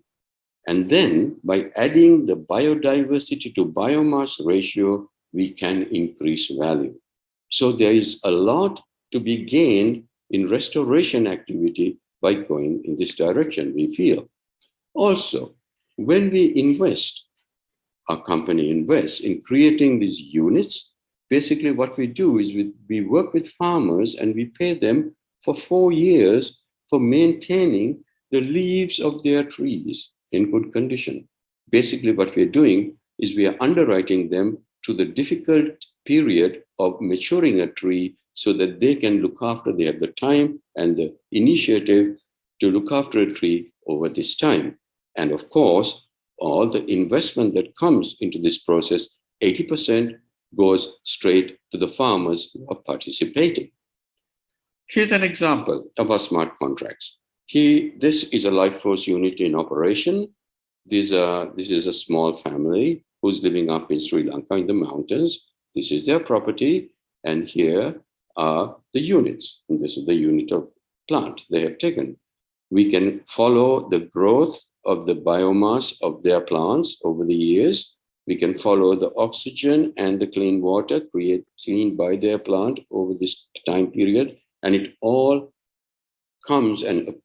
and then by adding the biodiversity to biomass ratio, we can increase value. So there is a lot to be gained in restoration activity by going in this direction, we feel. Also, when we invest, our company invests in creating these units, basically what we do is we, we work with farmers and we pay them for four years for maintaining the leaves of their trees in good condition. Basically, what we're doing is we are underwriting them to the difficult period of maturing a tree so that they can look after, they have the time and the initiative to look after a tree over this time. And of course, all the investment that comes into this process, 80% goes straight to the farmers who are participating. Here's an example of our smart contracts. He, this is a life force unit in operation. This, uh, this is a small family who's living up in Sri Lanka in the mountains. This is their property. And here are the units. And this is the unit of plant they have taken. We can follow the growth of the biomass of their plants over the years. We can follow the oxygen and the clean water created clean by their plant over this time period. And it all comes and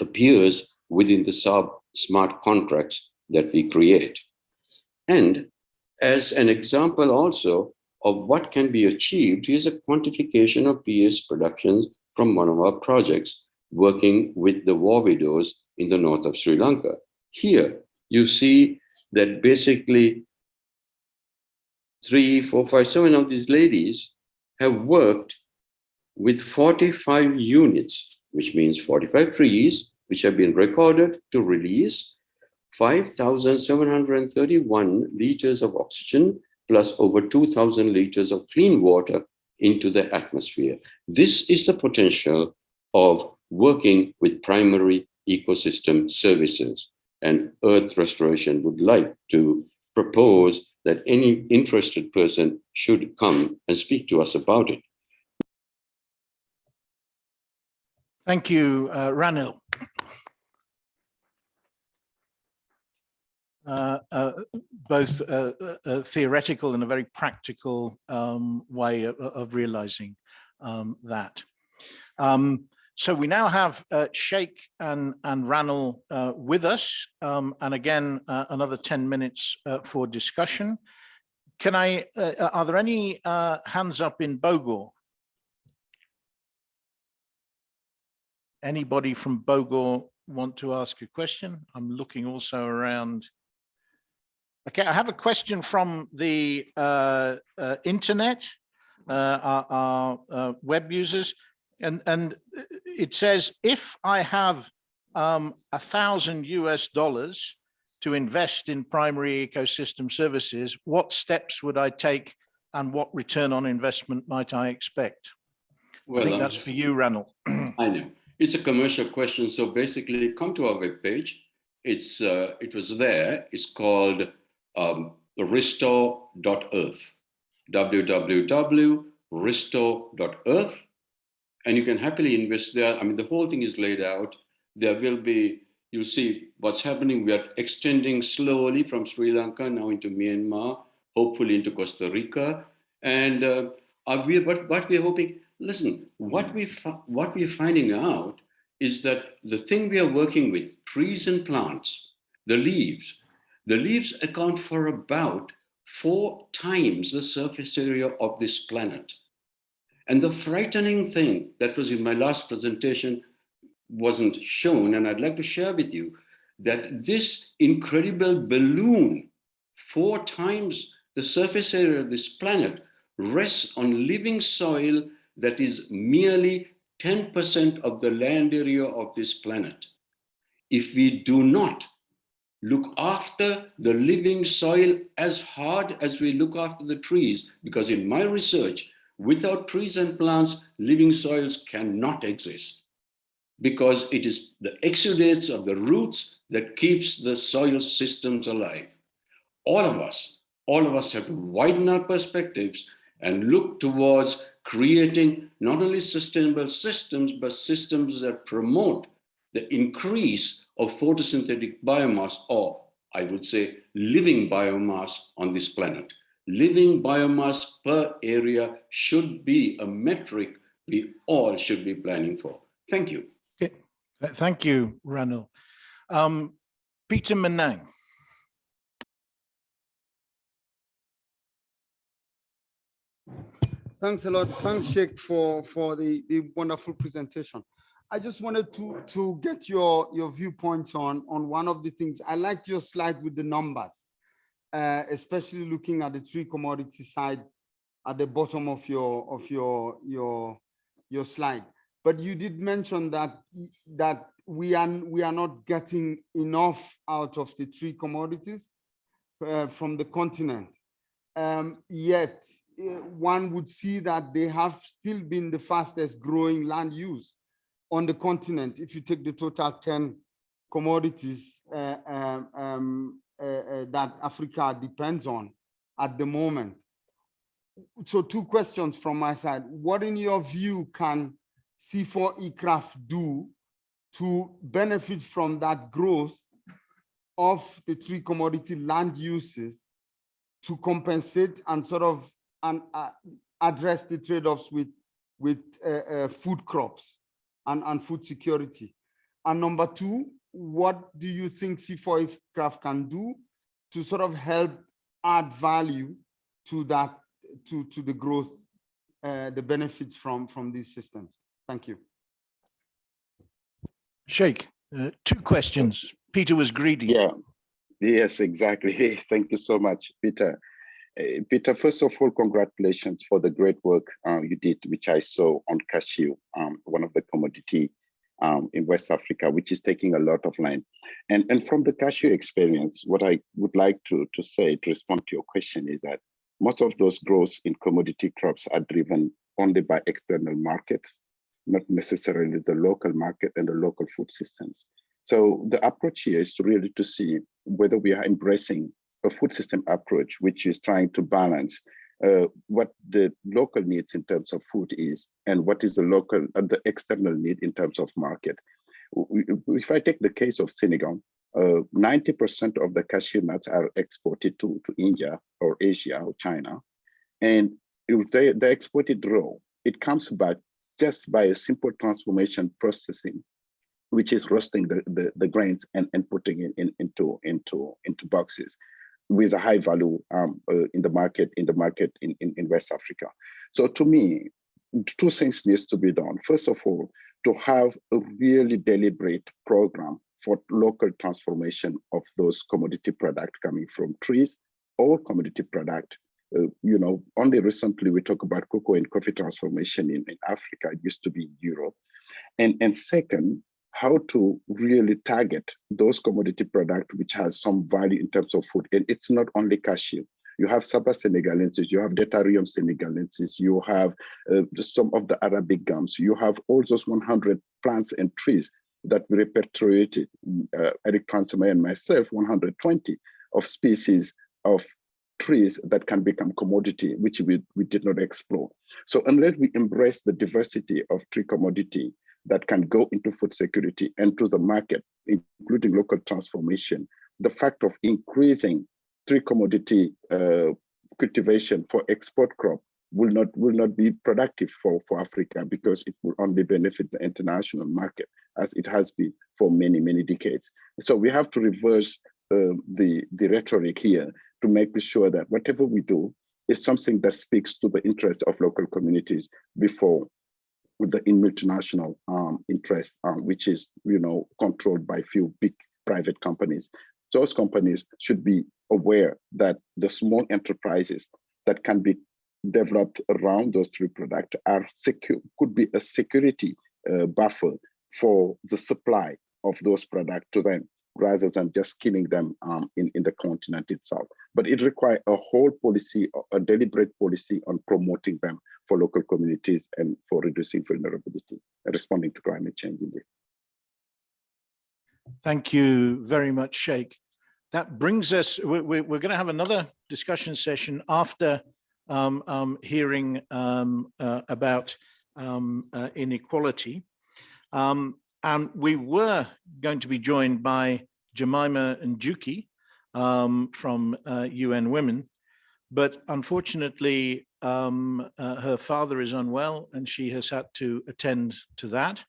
appears within the sub smart contracts that we create. And as an example also of what can be achieved, here's a quantification of PES productions from one of our projects working with the war widows in the north of Sri Lanka. Here, you see that basically three, four, five, seven of these ladies have worked with 45 units which means 45 trees, which have been recorded to release 5,731 liters of oxygen plus over 2,000 liters of clean water into the atmosphere. This is the potential of working with primary ecosystem services. And Earth Restoration would like to propose that any interested person should come and speak to us about it. Thank you, uh, Ranil. Uh, uh, both uh, uh, theoretical and a very practical um, way of, of realizing um, that. Um, so we now have uh, Cheikh and, and Ranil with us, um, and again, another 10 minutes for discussion. Can I, are there any hands up in Bogor? Anybody from Bogor want to ask a question? I'm looking also around. Okay, I have a question from the uh, uh, internet, uh, our, our uh, web users, and, and it says, if I have um, a thousand US dollars to invest in primary ecosystem services, what steps would I take and what return on investment might I expect? Well, I think that's for you, Ranil. <clears throat> I know. It's a commercial question. So basically come to our webpage. It's, uh, it was there. It's called um, restore.earth, www.restore.earth. And you can happily invest there. I mean, the whole thing is laid out. There will be, you see what's happening. We are extending slowly from Sri Lanka now into Myanmar, hopefully into Costa Rica. And uh, we, what, what we're hoping, listen, what we what we're finding out is that the thing we are working with, trees and plants, the leaves, the leaves account for about four times the surface area of this planet. And the frightening thing that was in my last presentation wasn't shown, and I'd like to share with you that this incredible balloon, four times the surface area of this planet, rests on living soil that is merely 10% of the land area of this planet. If we do not look after the living soil as hard as we look after the trees, because in my research, without trees and plants, living soils cannot exist because it is the exudates of the roots that keeps the soil systems alive. All of us, all of us have to widen our perspectives and look towards creating not only sustainable systems, but systems that promote the increase of photosynthetic biomass, or I would say living biomass on this planet. Living biomass per area should be a metric we all should be planning for. Thank you. Okay. Thank you, Ranil. Um, Peter Minang. Thanks a lot. Thanks, Cheikh, for, for the, the wonderful presentation. I just wanted to, to get your, your viewpoints on, on one of the things. I liked your slide with the numbers, uh, especially looking at the three commodity side at the bottom of your, of your, your, your slide. But you did mention that, that we are, we are not getting enough out of the three commodities uh, from the continent. Um, yet uh, one would see that they have still been the fastest growing land use on the continent. If you take the total 10 commodities uh, um, um, that Africa depends on at the moment. So two questions from my side. What in your view can CIFOR ICRAF do to benefit from that growth of the three commodity land uses to compensate and sort of and uh, address the trade-offs with with uh, uh, food crops and, and food security. And number two, what do you think CIFOR ICRAF can do to sort of help add value to that, to, to the growth, uh, the benefits from, from these systems? Thank you. Cheikh, uh, two questions. Peter was greedy. Yeah, yes, exactly. <laughs> Thank you so much, Peter. Uh, Peter, first of all, congratulations for the great work uh, you did, which I saw on cashew, um, one of the commodity um, in West Africa, which is taking a lot of land. And, and from the cashew experience, what I would like to, to say to respond to your question is that most of those growths in commodity crops are driven only by external markets, not necessarily the local market and the local food systems. So the approach here is to really to see whether we are embracing a food system approach, which is trying to balance uh, what the local needs in terms of food is and what is the local uh, the external need in terms of market. If I take the case of Senegal, 90% uh, of the cashew nuts are exported to, to India or Asia or China. And they, they exported raw, it comes back just by a simple transformation processing, which is roasting the, the, the grains and, and putting it in, into, into, into boxes with a high value um, uh, in the market in the market in, in, in West Africa. So to me, two things needs to be done. First of all, to have a really deliberate program for local transformation of those commodity product coming from trees or commodity product. Uh, you know, only recently we talk about cocoa and coffee transformation in, in Africa. It used to be in Europe. And, and second, how to really target those commodity products which has some value in terms of food. And it's not only cashew. You have Saba senegalensis, you have Detarium senegalensis, you have uh, some of the Arabic gums, you have all those 100 plants and trees that we repatriated, uh, Eric Toensmeier and myself, 120 of species of trees that can become commodity, which we, we did not explore. So unless we embrace the diversity of tree commodity, that can go into food security and to the market, including local transformation. The fact of increasing tree commodity uh, cultivation for export crop will not will not be productive for, for Africa because it will only benefit the international market as it has been for many, many decades. So we have to reverse uh, the, the rhetoric here to make sure that whatever we do is something that speaks to the interest of local communities before with the in multinational um, interest, um, which is, you know, controlled by few big private companies. Those companies should be aware that the small enterprises that can be developed around those three products are secure, could be a security uh, buffer for the supply of those products to them rather than just killing them um, in, in the continent itself. But it requires a whole policy, a deliberate policy on promoting them for local communities and for reducing vulnerability and responding to climate change indeed. Thank you very much, Cheikh. That brings us, we're, we're going to have another discussion session after um, um, hearing um, uh, about um, uh, inequality. Um, and we were going to be joined by Jemima Njuki um, from uh, UN Women, but unfortunately, um, uh, her father is unwell and she has had to attend to that.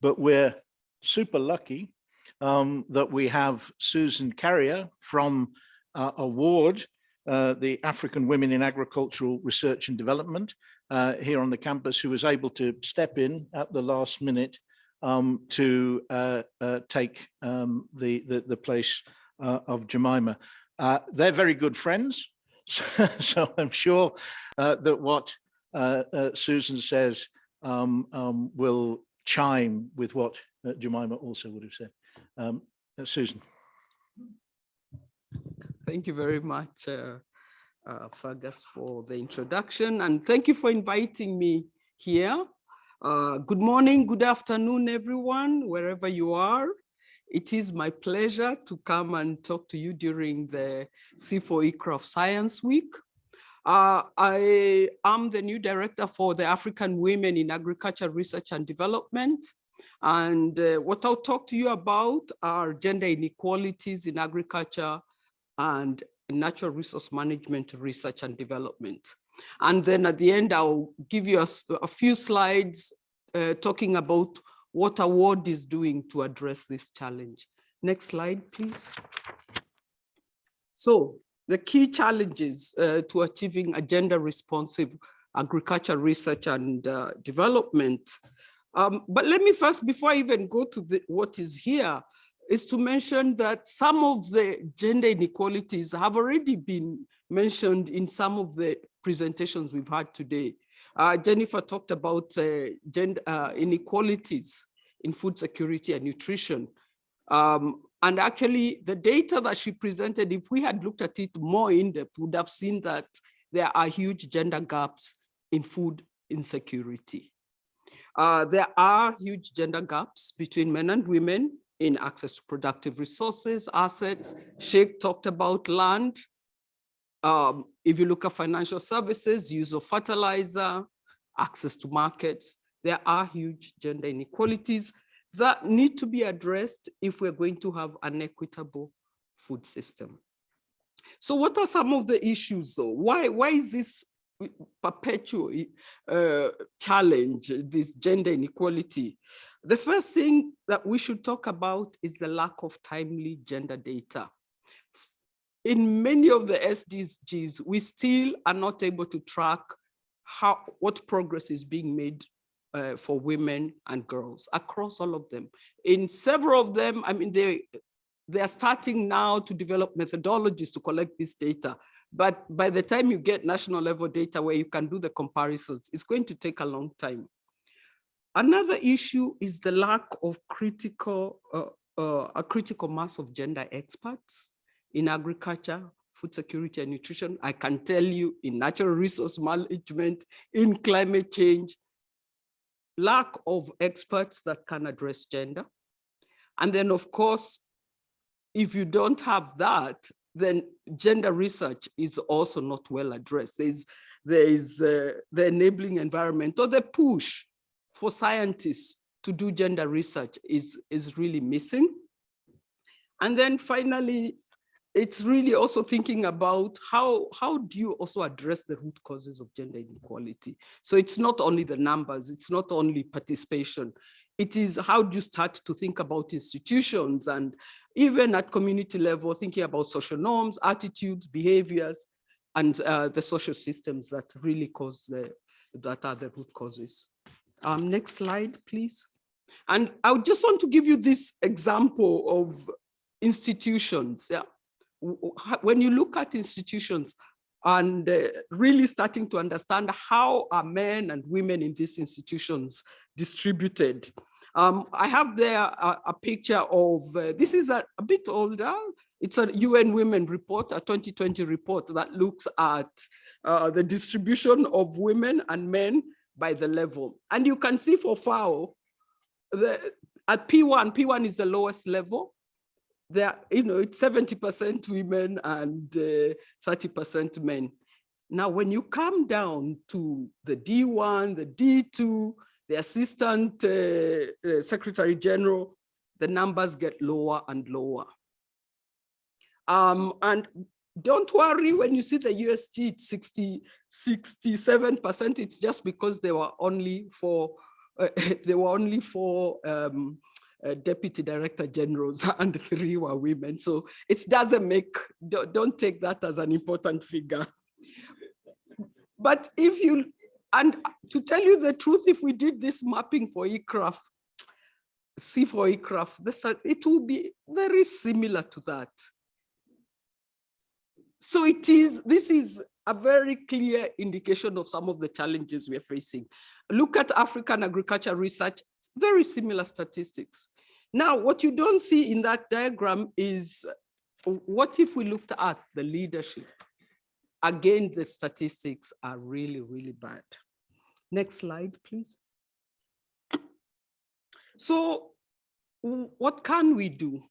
But we're super lucky um, that we have Susan Kaaria from uh, Award, uh, the African Women in Agricultural Research and Development uh, here on the campus, who was able to step in at the last minute um, to uh, uh, take um, the, the, the place uh, of Jemima. Uh, they're very good friends, so, <laughs> so I'm sure uh, that what uh, Susan says um, um, will chime with what Jemima also would have said. Um, Susan. Thank you very much, Fergus, for the introduction, and thank you for inviting me here uh, good morning, good afternoon, everyone, wherever you are. It is my pleasure to come and talk to you during the CIFOR ICRAF Science Week. Uh, I am the new director for the African Women in Agriculture Research and Development. And uh, what I'll talk to you about are gender inequalities in agriculture and natural resource management research and development. And then at the end, I'll give you a, a few slides uh, talking about what award is doing to address this challenge. Next slide, please. So the key challenges uh, to achieving a gender responsive agriculture research and uh, development. Um, but let me first, before I even go to the, what is here, is to mention that some of the gender inequalities have already been mentioned in some of the presentations we've had today. Uh, Jennifer talked about uh, gender uh, inequalities in food security and nutrition. Um, and actually the data that she presented, if we had looked at it more in depth, would have seen that there are huge gender gaps in food insecurity. Uh, there are huge gender gaps between men and women in access to productive resources, assets. Cheikh talked about land, um, if you look at financial services, use of fertilizer, access to markets, there are huge gender inequalities that need to be addressed if we're going to have an equitable food system. So what are some of the issues though? Why, why is this perpetual uh, challenge, this gender inequality? The first thing that we should talk about is the lack of timely gender data in many of the SDGs, we still are not able to track how what progress is being made uh, for women and girls across all of them. In several of them, I mean, they, they are starting now to develop methodologies to collect this data. But by the time you get national level data where you can do the comparisons, it's going to take a long time. Another issue is the lack of critical, uh, uh, a critical mass of gender experts in agriculture, food security and nutrition. I can tell you in natural resource management, in climate change, lack of experts that can address gender. And then of course, if you don't have that, then gender research is also not well addressed. There's, there is uh, the enabling environment or the push for scientists to do gender research is, is really missing. And then finally, it's really also thinking about how, how do you also address the root causes of gender inequality? So it's not only the numbers, it's not only participation, it is how do you start to think about institutions and even at community level, thinking about social norms, attitudes, behaviors, and uh, the social systems that really cause the, that are the root causes. Um, next slide, please. And I just want to give you this example of institutions. Yeah. When you look at institutions and uh, really starting to understand how are men and women in these institutions distributed. Um, I have there a, a picture of, uh, this is a, a, bit older, it's a UN Women report, a 2020 report that looks at uh, the distribution of women and men by the level. And you can see for FAO, the, at P1, P1 is the lowest level. There, you know, it's 70% women and 30% uh, men. Now, when you come down to the D1, the D2, the Assistant uh, uh, Secretary General, the numbers get lower and lower. Um, and don't worry when you see the USG 60, 67%, it's just because they were only for uh, <laughs> there were only four um, uh, deputy director generals <laughs> and three were women. So it doesn't make, don't, don't take that as an important figure. But if you, and to tell you the truth, if we did this mapping for ICRAF, CIFOR ICRAF, this, it will be very similar to that. So it is, this is a very clear indication of some of the challenges we're facing. Look at African agriculture research, very similar statistics. Now, what you don't see in that diagram is what if we looked at the leadership? Again, the statistics are really, really bad. Next slide, please. So what can we do?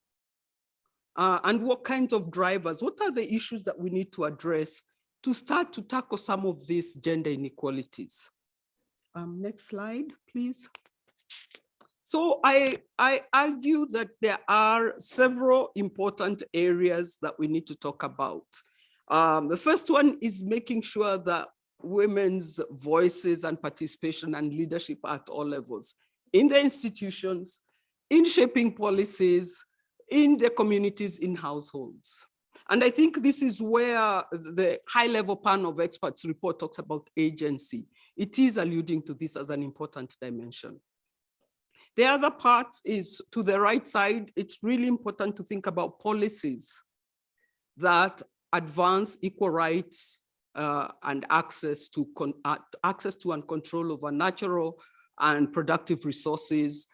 Uh, and what kinds of drivers? What are the issues that we need to address to start to tackle some of these gender inequalities? Um, next slide, please. So I, I argue that there are several important areas that we need to talk about. Um, the first one is making sure that women's voices and participation and leadership at all levels in the institutions, in shaping policies, in the communities, in households. And I think this is where the high level panel of experts report talks about agency. It is alluding to this as an important dimension. The other part is to the right side, it's really important to think about policies that advance equal rights uh, and access to uh, access to and control over natural and productive resources,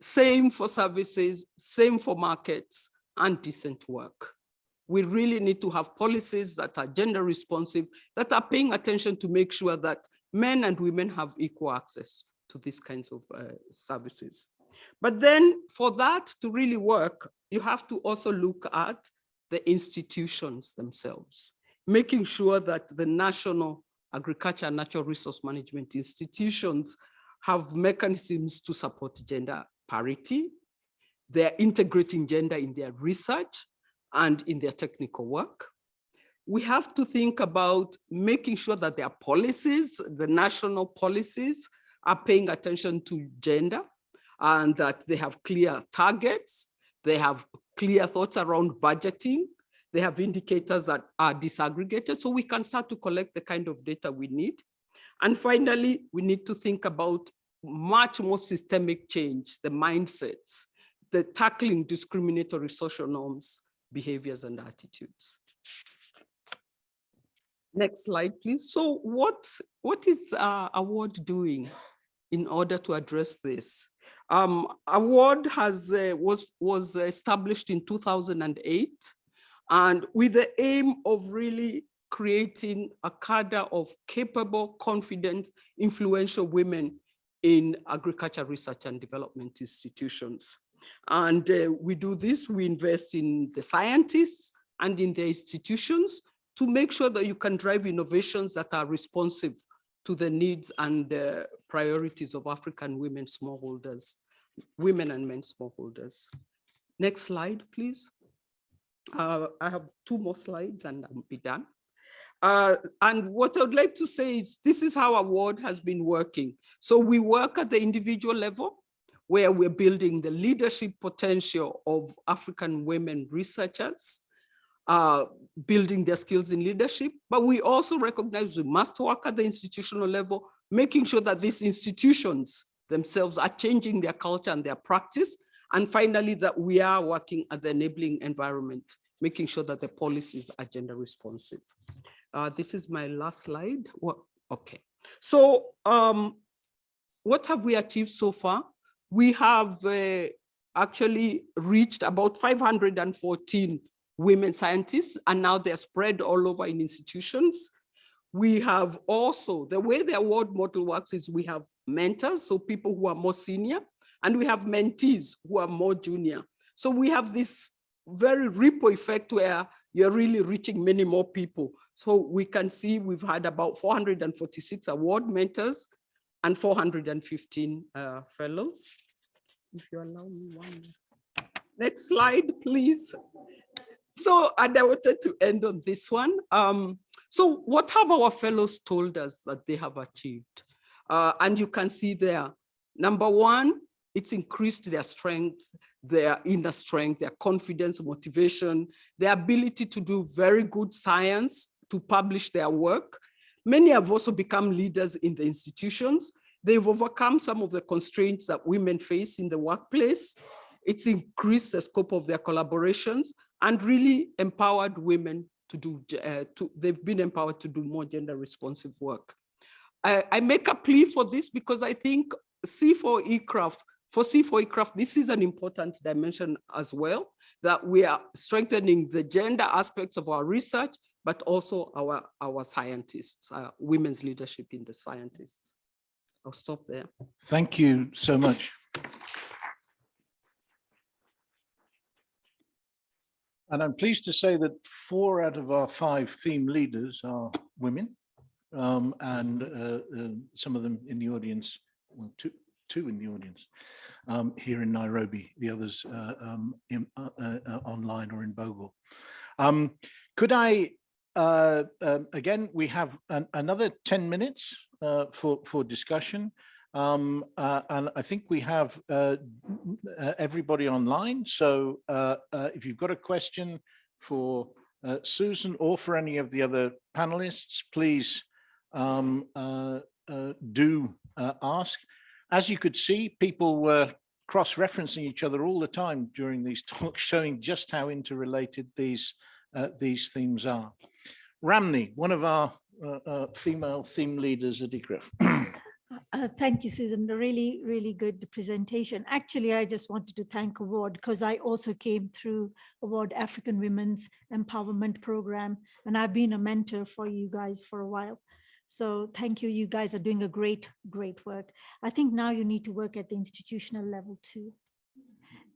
same for services, same for markets, and decent work. We really need to have policies that are gender responsive, that are paying attention to make sure that men and women have equal access to these kinds of uh, services. But then for that to really work, you have to also look at the institutions themselves, making sure that the national agriculture and natural resource management institutions have mechanisms to support gender parity. They're integrating gender in their research and in their technical work. We have to think about making sure that their policies, the national policies, are paying attention to gender and that they have clear targets, they have clear thoughts around budgeting, they have indicators that are disaggregated so we can start to collect the kind of data we need. And finally, we need to think about much more systemic change, the mindsets, the tackling discriminatory social norms, behaviors and attitudes. Next slide, please. So what, what is uh, award doing in order to address this? Um, award has uh, was was established in 2008 and with the aim of really creating a cadre of capable, confident, influential women in agriculture research and development institutions. And uh, we do this, we invest in the scientists and in the institutions to make sure that you can drive innovations that are responsive to the needs and uh, priorities of African women smallholders, women and men smallholders. Next slide, please. Uh, I have two more slides and I'll be done. Uh, and what I'd like to say is this is how our award has been working. So we work at the individual level where we're building the leadership potential of African women researchers, uh, building their skills in leadership, but we also recognize we must work at the institutional level, making sure that these institutions themselves are changing their culture and their practice. And finally, that we are working at the enabling environment, making sure that the policies are gender responsive. Uh, this is my last slide. What? Okay. So um, what have we achieved so far? We have uh, actually reached about 514 women scientists, and now they're spread all over in institutions. We have also, the way the award model works is we have mentors, so people who are more senior, and we have mentees who are more junior. So we have this very ripple effect where you're really reaching many more people. So we can see we've had about 446 award mentors and 415 uh, fellows. If you allow me one. Next slide, please. So, and I wanted to end on this one. Um, so what have our fellows told us that they have achieved? Uh, and you can see there, number one, it's increased their strength, their inner strength, their confidence, motivation, their ability to do very good science, to publish their work. Many have also become leaders in the institutions. They've overcome some of the constraints that women face in the workplace. It's increased the scope of their collaborations and really empowered women to do, uh, to, they've been empowered to do more gender responsive work. I, I make a plea for this because I think C4E for C4E this is an important dimension as well, that we are strengthening the gender aspects of our research, but also our, our scientists, uh, women's leadership in the scientists. I'll stop there. Thank you so much. And I'm pleased to say that four out of our five theme leaders are women, um, and uh, uh, some of them in the audience, well, two, two in the audience um, here in Nairobi, the others uh, um, in, uh, uh, uh, online or in Bogor. Um, could I, um, again, we have an, another 10 minutes for, for discussion. Um, uh, and I think we have uh, uh, everybody online. So uh, uh, if you've got a question for uh, Susan or for any of the other panelists, please um, do ask. As you could see, people were cross-referencing each other all the time during these <laughs> talks, showing just how interrelated these these themes are. Ramni, one of our female theme leaders at ICRAF. <clears throat> Uh, thank you, Susan. A really, really good presentation. Actually, I just wanted to thank Award because I also came through Award African Women's Empowerment Program, and I've been a mentor for you guys for a while. So thank you. You guys are doing a great, great work. I think now you need to work at the institutional level too.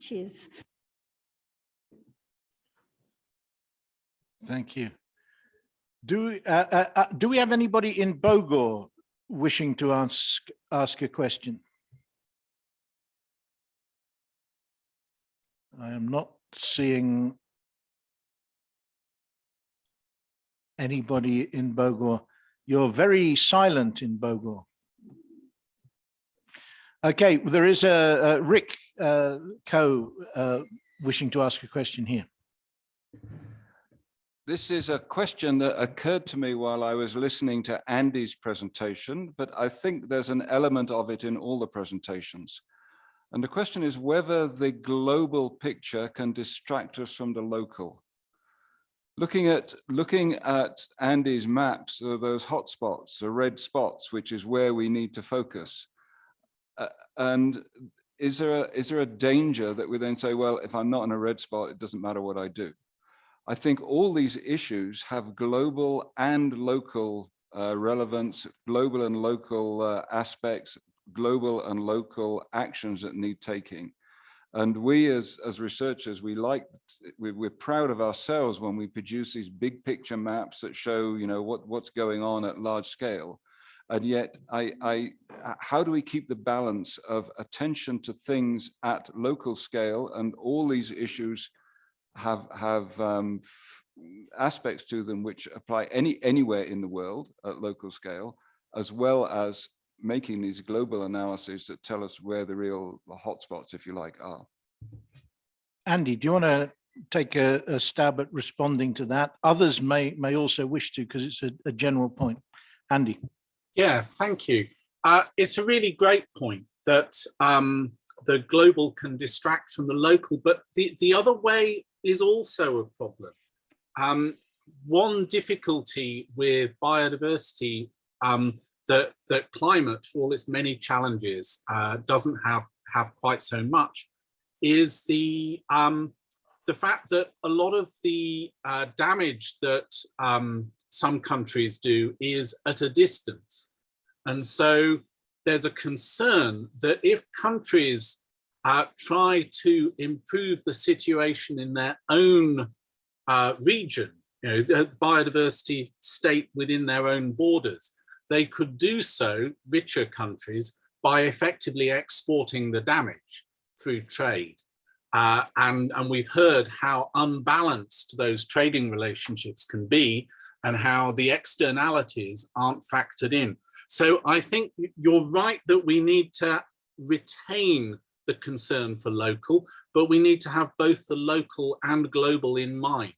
Cheers. Thank you. Do, uh, uh, uh do we have anybody in Bogor wishing to ask, ask a question? I am not seeing anybody in Bogor. You're very silent in Bogor. Okay, there is a, a Rick uh, Coe uh, wishing to ask a question here. This is a question that occurred to me while I was listening to Andy's presentation, but I think there's an element of it in all the presentations. And the question is whether the global picture can distract us from the local. Looking at looking at Andy's maps, those hotspots, the red spots, which is where we need to focus. Uh, and is there a, is there a danger that we then say, well, if I'm not in a red spot, it doesn't matter what I do? I think all these issues have global and local uh, relevance, global and local uh, aspects, global and local actions that need taking. And we as, as researchers, we like, we're proud of ourselves when we produce these big picture maps that show, you know, what, what's going on at large scale. And yet, I, I, how do we keep the balance of attention to things at local scale and all these issues have have um, aspects to them which apply any anywhere in the world at local scale, as well as making these global analyses that tell us where the real hotspots, if you like, are. Andy, do you want to take a, a stab at responding to that? Others may may also wish to because it's a, a general point. Andy. Yeah, thank you. Uh, it's a really great point that um, the global can distract from the local, but the, the other way is also a problem. Um, one difficulty with biodiversity um, that, that climate, for all its many challenges, uh, doesn't have, have quite so much is the, um, the fact that a lot of the uh, damage that um, some countries do is at a distance. And so there's a concern that if countries uh, try to improve the situation in their own uh, region, you know, the biodiversity state within their own borders, they could do so, richer countries, by effectively exporting the damage through trade. Uh, and, and we've heard how unbalanced those trading relationships can be and how the externalities aren't factored in. So I think you're right that we need to retain the concern for local, but we need to have both the local and global in mind,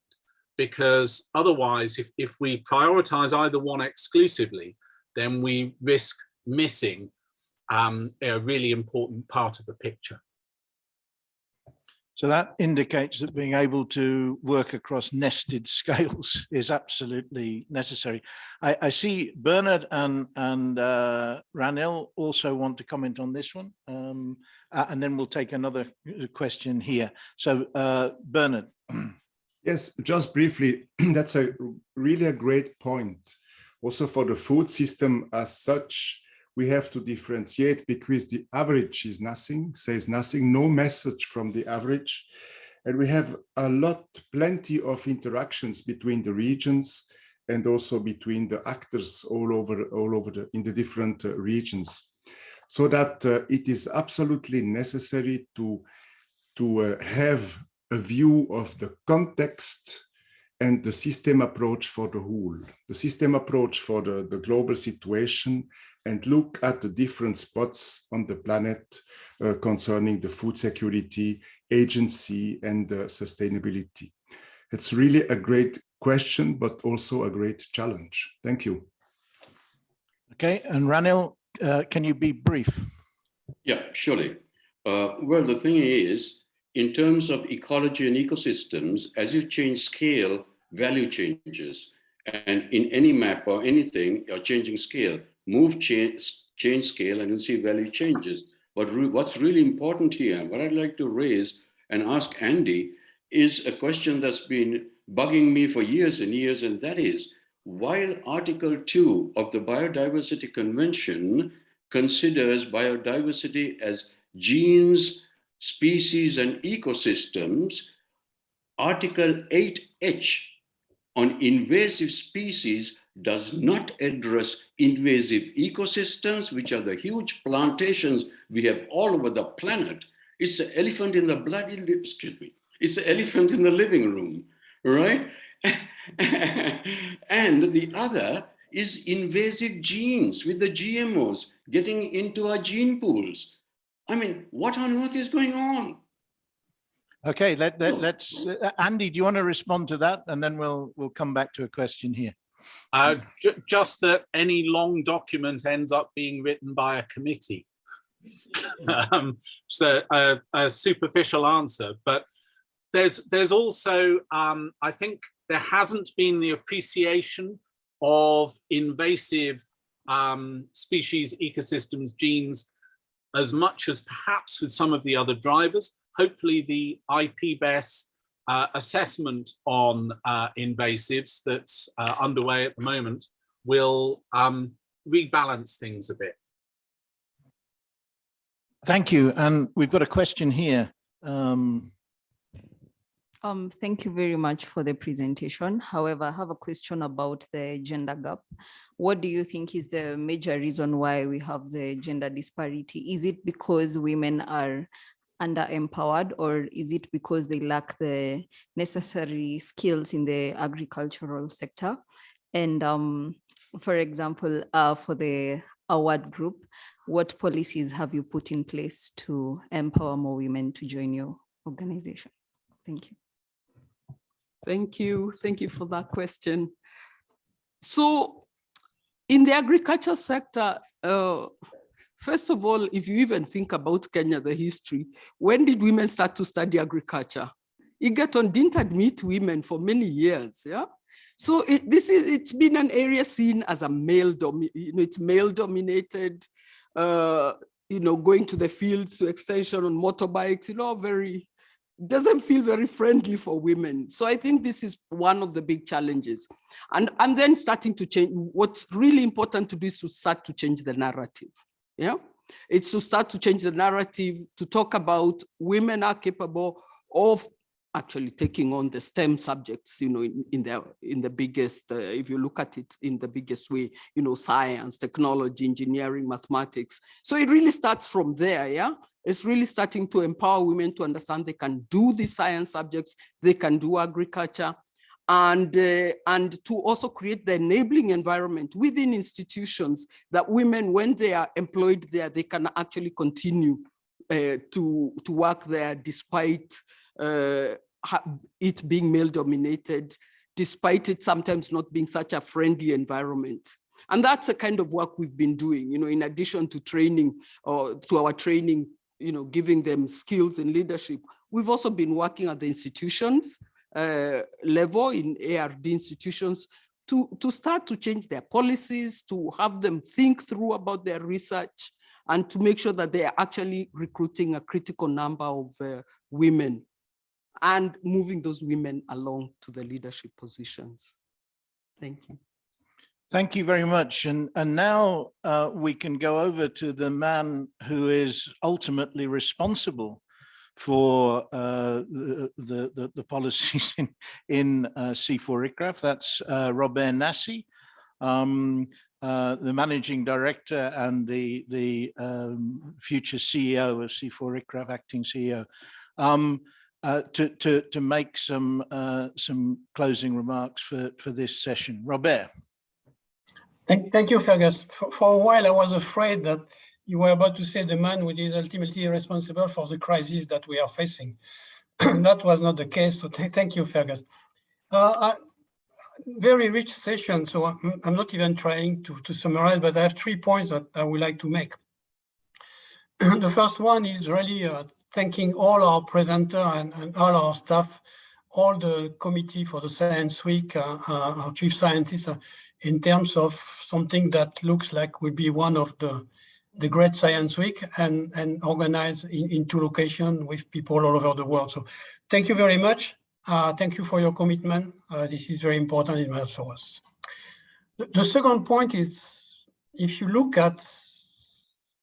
because otherwise, if, if we prioritize either one exclusively, then we risk missing um, a really important part of the picture. So that indicates that being able to work across nested <laughs> scales is absolutely necessary. I, I see Bernard and, and uh, Ranil also want to comment on this one. Um, uh, and then we'll take another uh, question here. So uh, Bernard. <clears throat> Yes, just briefly, <clears throat> that's a really a great point. Also for the food system as such, we have to differentiate because the average is nothing, says nothing, no message from the average. And we have a lot, plenty of interactions between the regions and also between the actors all over, all over the, in the different uh, regions. So that uh, it is absolutely necessary to, to uh, have a view of the context and the system approach for the whole, the system approach for the, the global situation and look at the different spots on the planet uh, concerning the food security agency and uh, sustainability. It's really a great question, but also a great challenge. Thank you. Okay, and Ranil, uh, can you be brief? Yeah, surely. Uh, well, the thing is, in terms of ecology and ecosystems, as you change scale, value changes. And in any map or anything, you're changing scale move change, change scale and you'll see value changes. But re what's really important here, what I'd like to raise and ask Andy is a question that's been bugging me for years and years, and that is, while Article 2 of the Biodiversity Convention considers biodiversity as genes, species, and ecosystems, Article 8H on invasive species does not address invasive ecosystems, which are the huge plantations we have all over the planet. It's the elephant in the bloody, excuse me, it's the elephant in the living room, right? <laughs> <laughs> and the other is invasive genes with the GMOs getting into our gene pools. I mean, what on earth is going on? Okay, let, let, let's, uh, Andy, do you want to respond to that? And then we'll, we'll come back to a question here. Uh, ju just that any long document ends up being written by a committee. <laughs> um, so a, a, superficial answer, but there's there's also um, I think there hasn't been the appreciation of invasive um, species, ecosystems, genes as much as perhaps with some of the other drivers. Hopefully the IPBES uh, assessment on uh, invasives that's uh, underway at the moment will um, rebalance things a bit. Thank you. And we've got a question here. Um, um, thank you very much for the presentation. However, I have a question about the gender gap. What do you think is the major reason why we have the gender disparity? Is it because women are under-empowered or is it because they lack the necessary skills in the agricultural sector? And um, for example, uh, for the award group, what policies have you put in place to empower more women to join your organization? Thank you. Thank you. Thank you for that question. So in the agriculture sector, uh, first of all, if you even think about Kenya, the history, when did women start to study agriculture? Egerton didn't admit women for many years, yeah? So it, this is, it's been an area seen as a male, you know, it's male dominated, uh, you know, going to the fields to extension on motorbikes, you know, very, doesn't feel very friendly for women. So I think this is one of the big challenges. And, and then starting to change, what's really important to do is to start to change the narrative. Yeah, it's to start to change the narrative, to talk about women are capable of actually taking on the STEM subjects, you know, in, in the in the biggest, uh, if you look at it in the biggest way, you know, science, technology, engineering, mathematics. So it really starts from there, yeah? It's really starting to empower women to understand they can do the science subjects, they can do agriculture, and, uh, and to also create the enabling environment within institutions that women, when they are employed there, they can actually continue uh, to, to work there despite uh, it being male dominated, despite it sometimes not being such a friendly environment. And that's the kind of work we've been doing, you know, in addition to training or to our training, you know, giving them skills and leadership. We've also been working at the institutions uh, level in ARD institutions to, to start to change their policies, to have them think through about their research, and to make sure that they are actually recruiting a critical number of uh, women and moving those women along to the leadership positions. Thank you. Thank you very much. And, and now uh, we can go over to the man who is ultimately responsible for uh, the, the, the, policies in, in uh, CIFOR ICRAF. That's uh, Robert Nasi, um, uh, the managing director and the, the um, future CEO of CIFOR ICRAF, acting CEO. Um, uh, to, to, to make some, uh, some closing remarks for, for this session. Robert. Thank, thank you, Fergus. For, for a while, I was afraid that you were about to say the man who is ultimately responsible for the crisis that we are facing. <clears throat> that was not the case, so th thank you, Fergus. Uh, I, very rich session, so I'm, I'm, not even trying to, to summarize, but I have three points that I would like to make. <clears throat> the first one is really uh, thanking all our presenter and, and, all our staff, all the committee for the Science Week, uh, uh, our chief scientist, uh, in terms of something that looks like will be one of the the Great Science Week and, and organized in, in two locations with people all over the world. So thank you very much. Uh, thank you for your commitment. Uh, this is very important in for us. The, the second point is, if you look at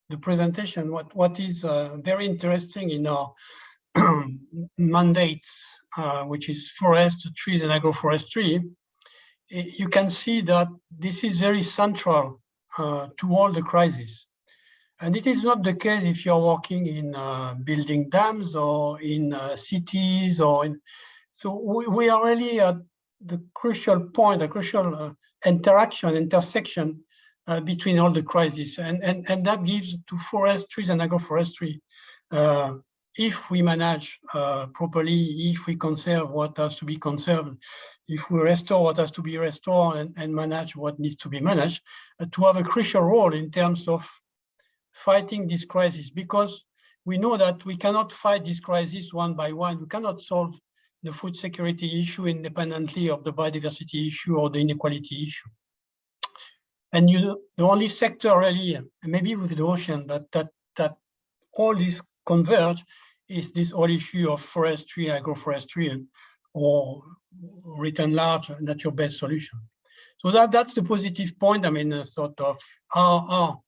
the presentation, what, what is uh, very interesting in our <clears throat> mandate, uh, which is forest, trees and agroforestry, you can see that this is very central uh, to all the crises. And it is not the case if you're working in uh, building dams or in uh, cities or in, so we, we, are really at the crucial point, a crucial uh, interaction, intersection uh, between all the crises. And, and, and that gives to forest, trees and agroforestry, uh, if we manage uh, properly, if we conserve what has to be conserved, if we restore what has to be restored and, and manage what needs to be managed, uh, to have a crucial role in terms of fighting this crisis, because we know that we cannot fight this crisis one by one. We cannot solve the food security issue independently of the biodiversity issue or the inequality issue. And you, the only sector really, maybe with the ocean, but that that all this converge is this whole issue of forestry, agroforestry, or written large, nature-based solution. So that that's the positive point. I mean, sort of our, our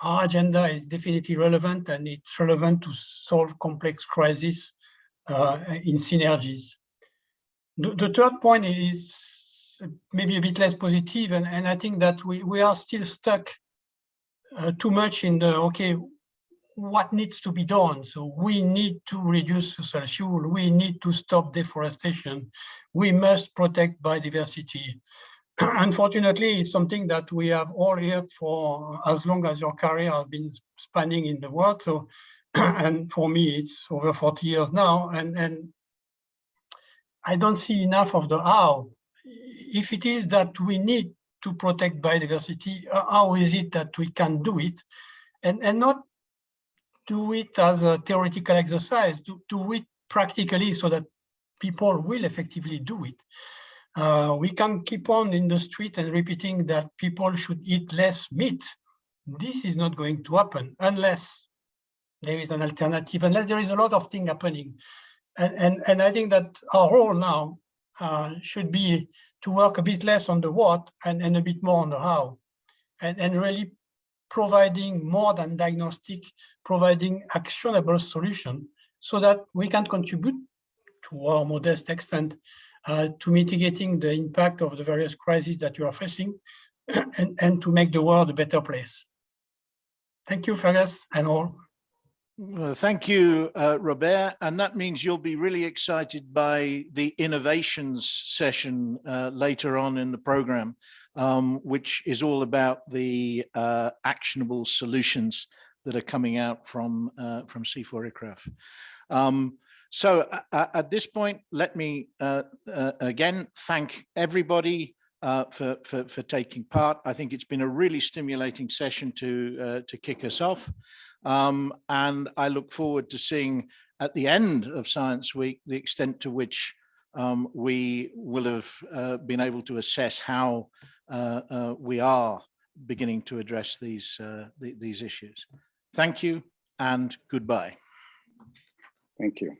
our agenda is definitely relevant, and it's relevant to solve complex crises uh, in synergies. The, the third point is maybe a bit less positive, and, and I think that we, we are still stuck uh, too much in the, okay, what needs to be done? So we need to reduce fossil fuel, we need to stop deforestation, we must protect biodiversity. <clears throat> unfortunately, it's something that we have all heard for as long as your career has been spanning in the world. So, <clears throat> and for me, it's over 40 years now, and, and I don't see enough of the how. If it is that we need to protect biodiversity, uh, how is it that we can do it? And, and not do it as a theoretical exercise, do, do it practically so that people will effectively do it. Uh, we can keep on in the street and repeating that people should eat less meat. This is not going to happen unless there is an alternative, unless there is a lot of things happening. And, and, and I think that our role now uh, should be to work a bit less on the what and, and a bit more on the how. And, and really providing more than diagnostic, providing actionable solution so that we can contribute to our modest extent uh, to mitigating the impact of the various crises that you are facing <clears throat> and, and to make the world a better place. Thank you, Fergus, and all. Well, thank you, uh, Robert. And that means you'll be really excited by the innovations session uh, later on in the program, um, which is all about the uh, actionable solutions that are coming out from, uh, from CIFOR ICRAF. Um, so uh, at this point, let me uh, again thank everybody uh, for, for, for, taking part. I think it's been a really stimulating session to, uh, to kick us off. Um, and I look forward to seeing at the end of Science Week the extent to which um, we will have uh, been able to assess how uh, we are beginning to address these, th these issues. Thank you and goodbye. Thank you.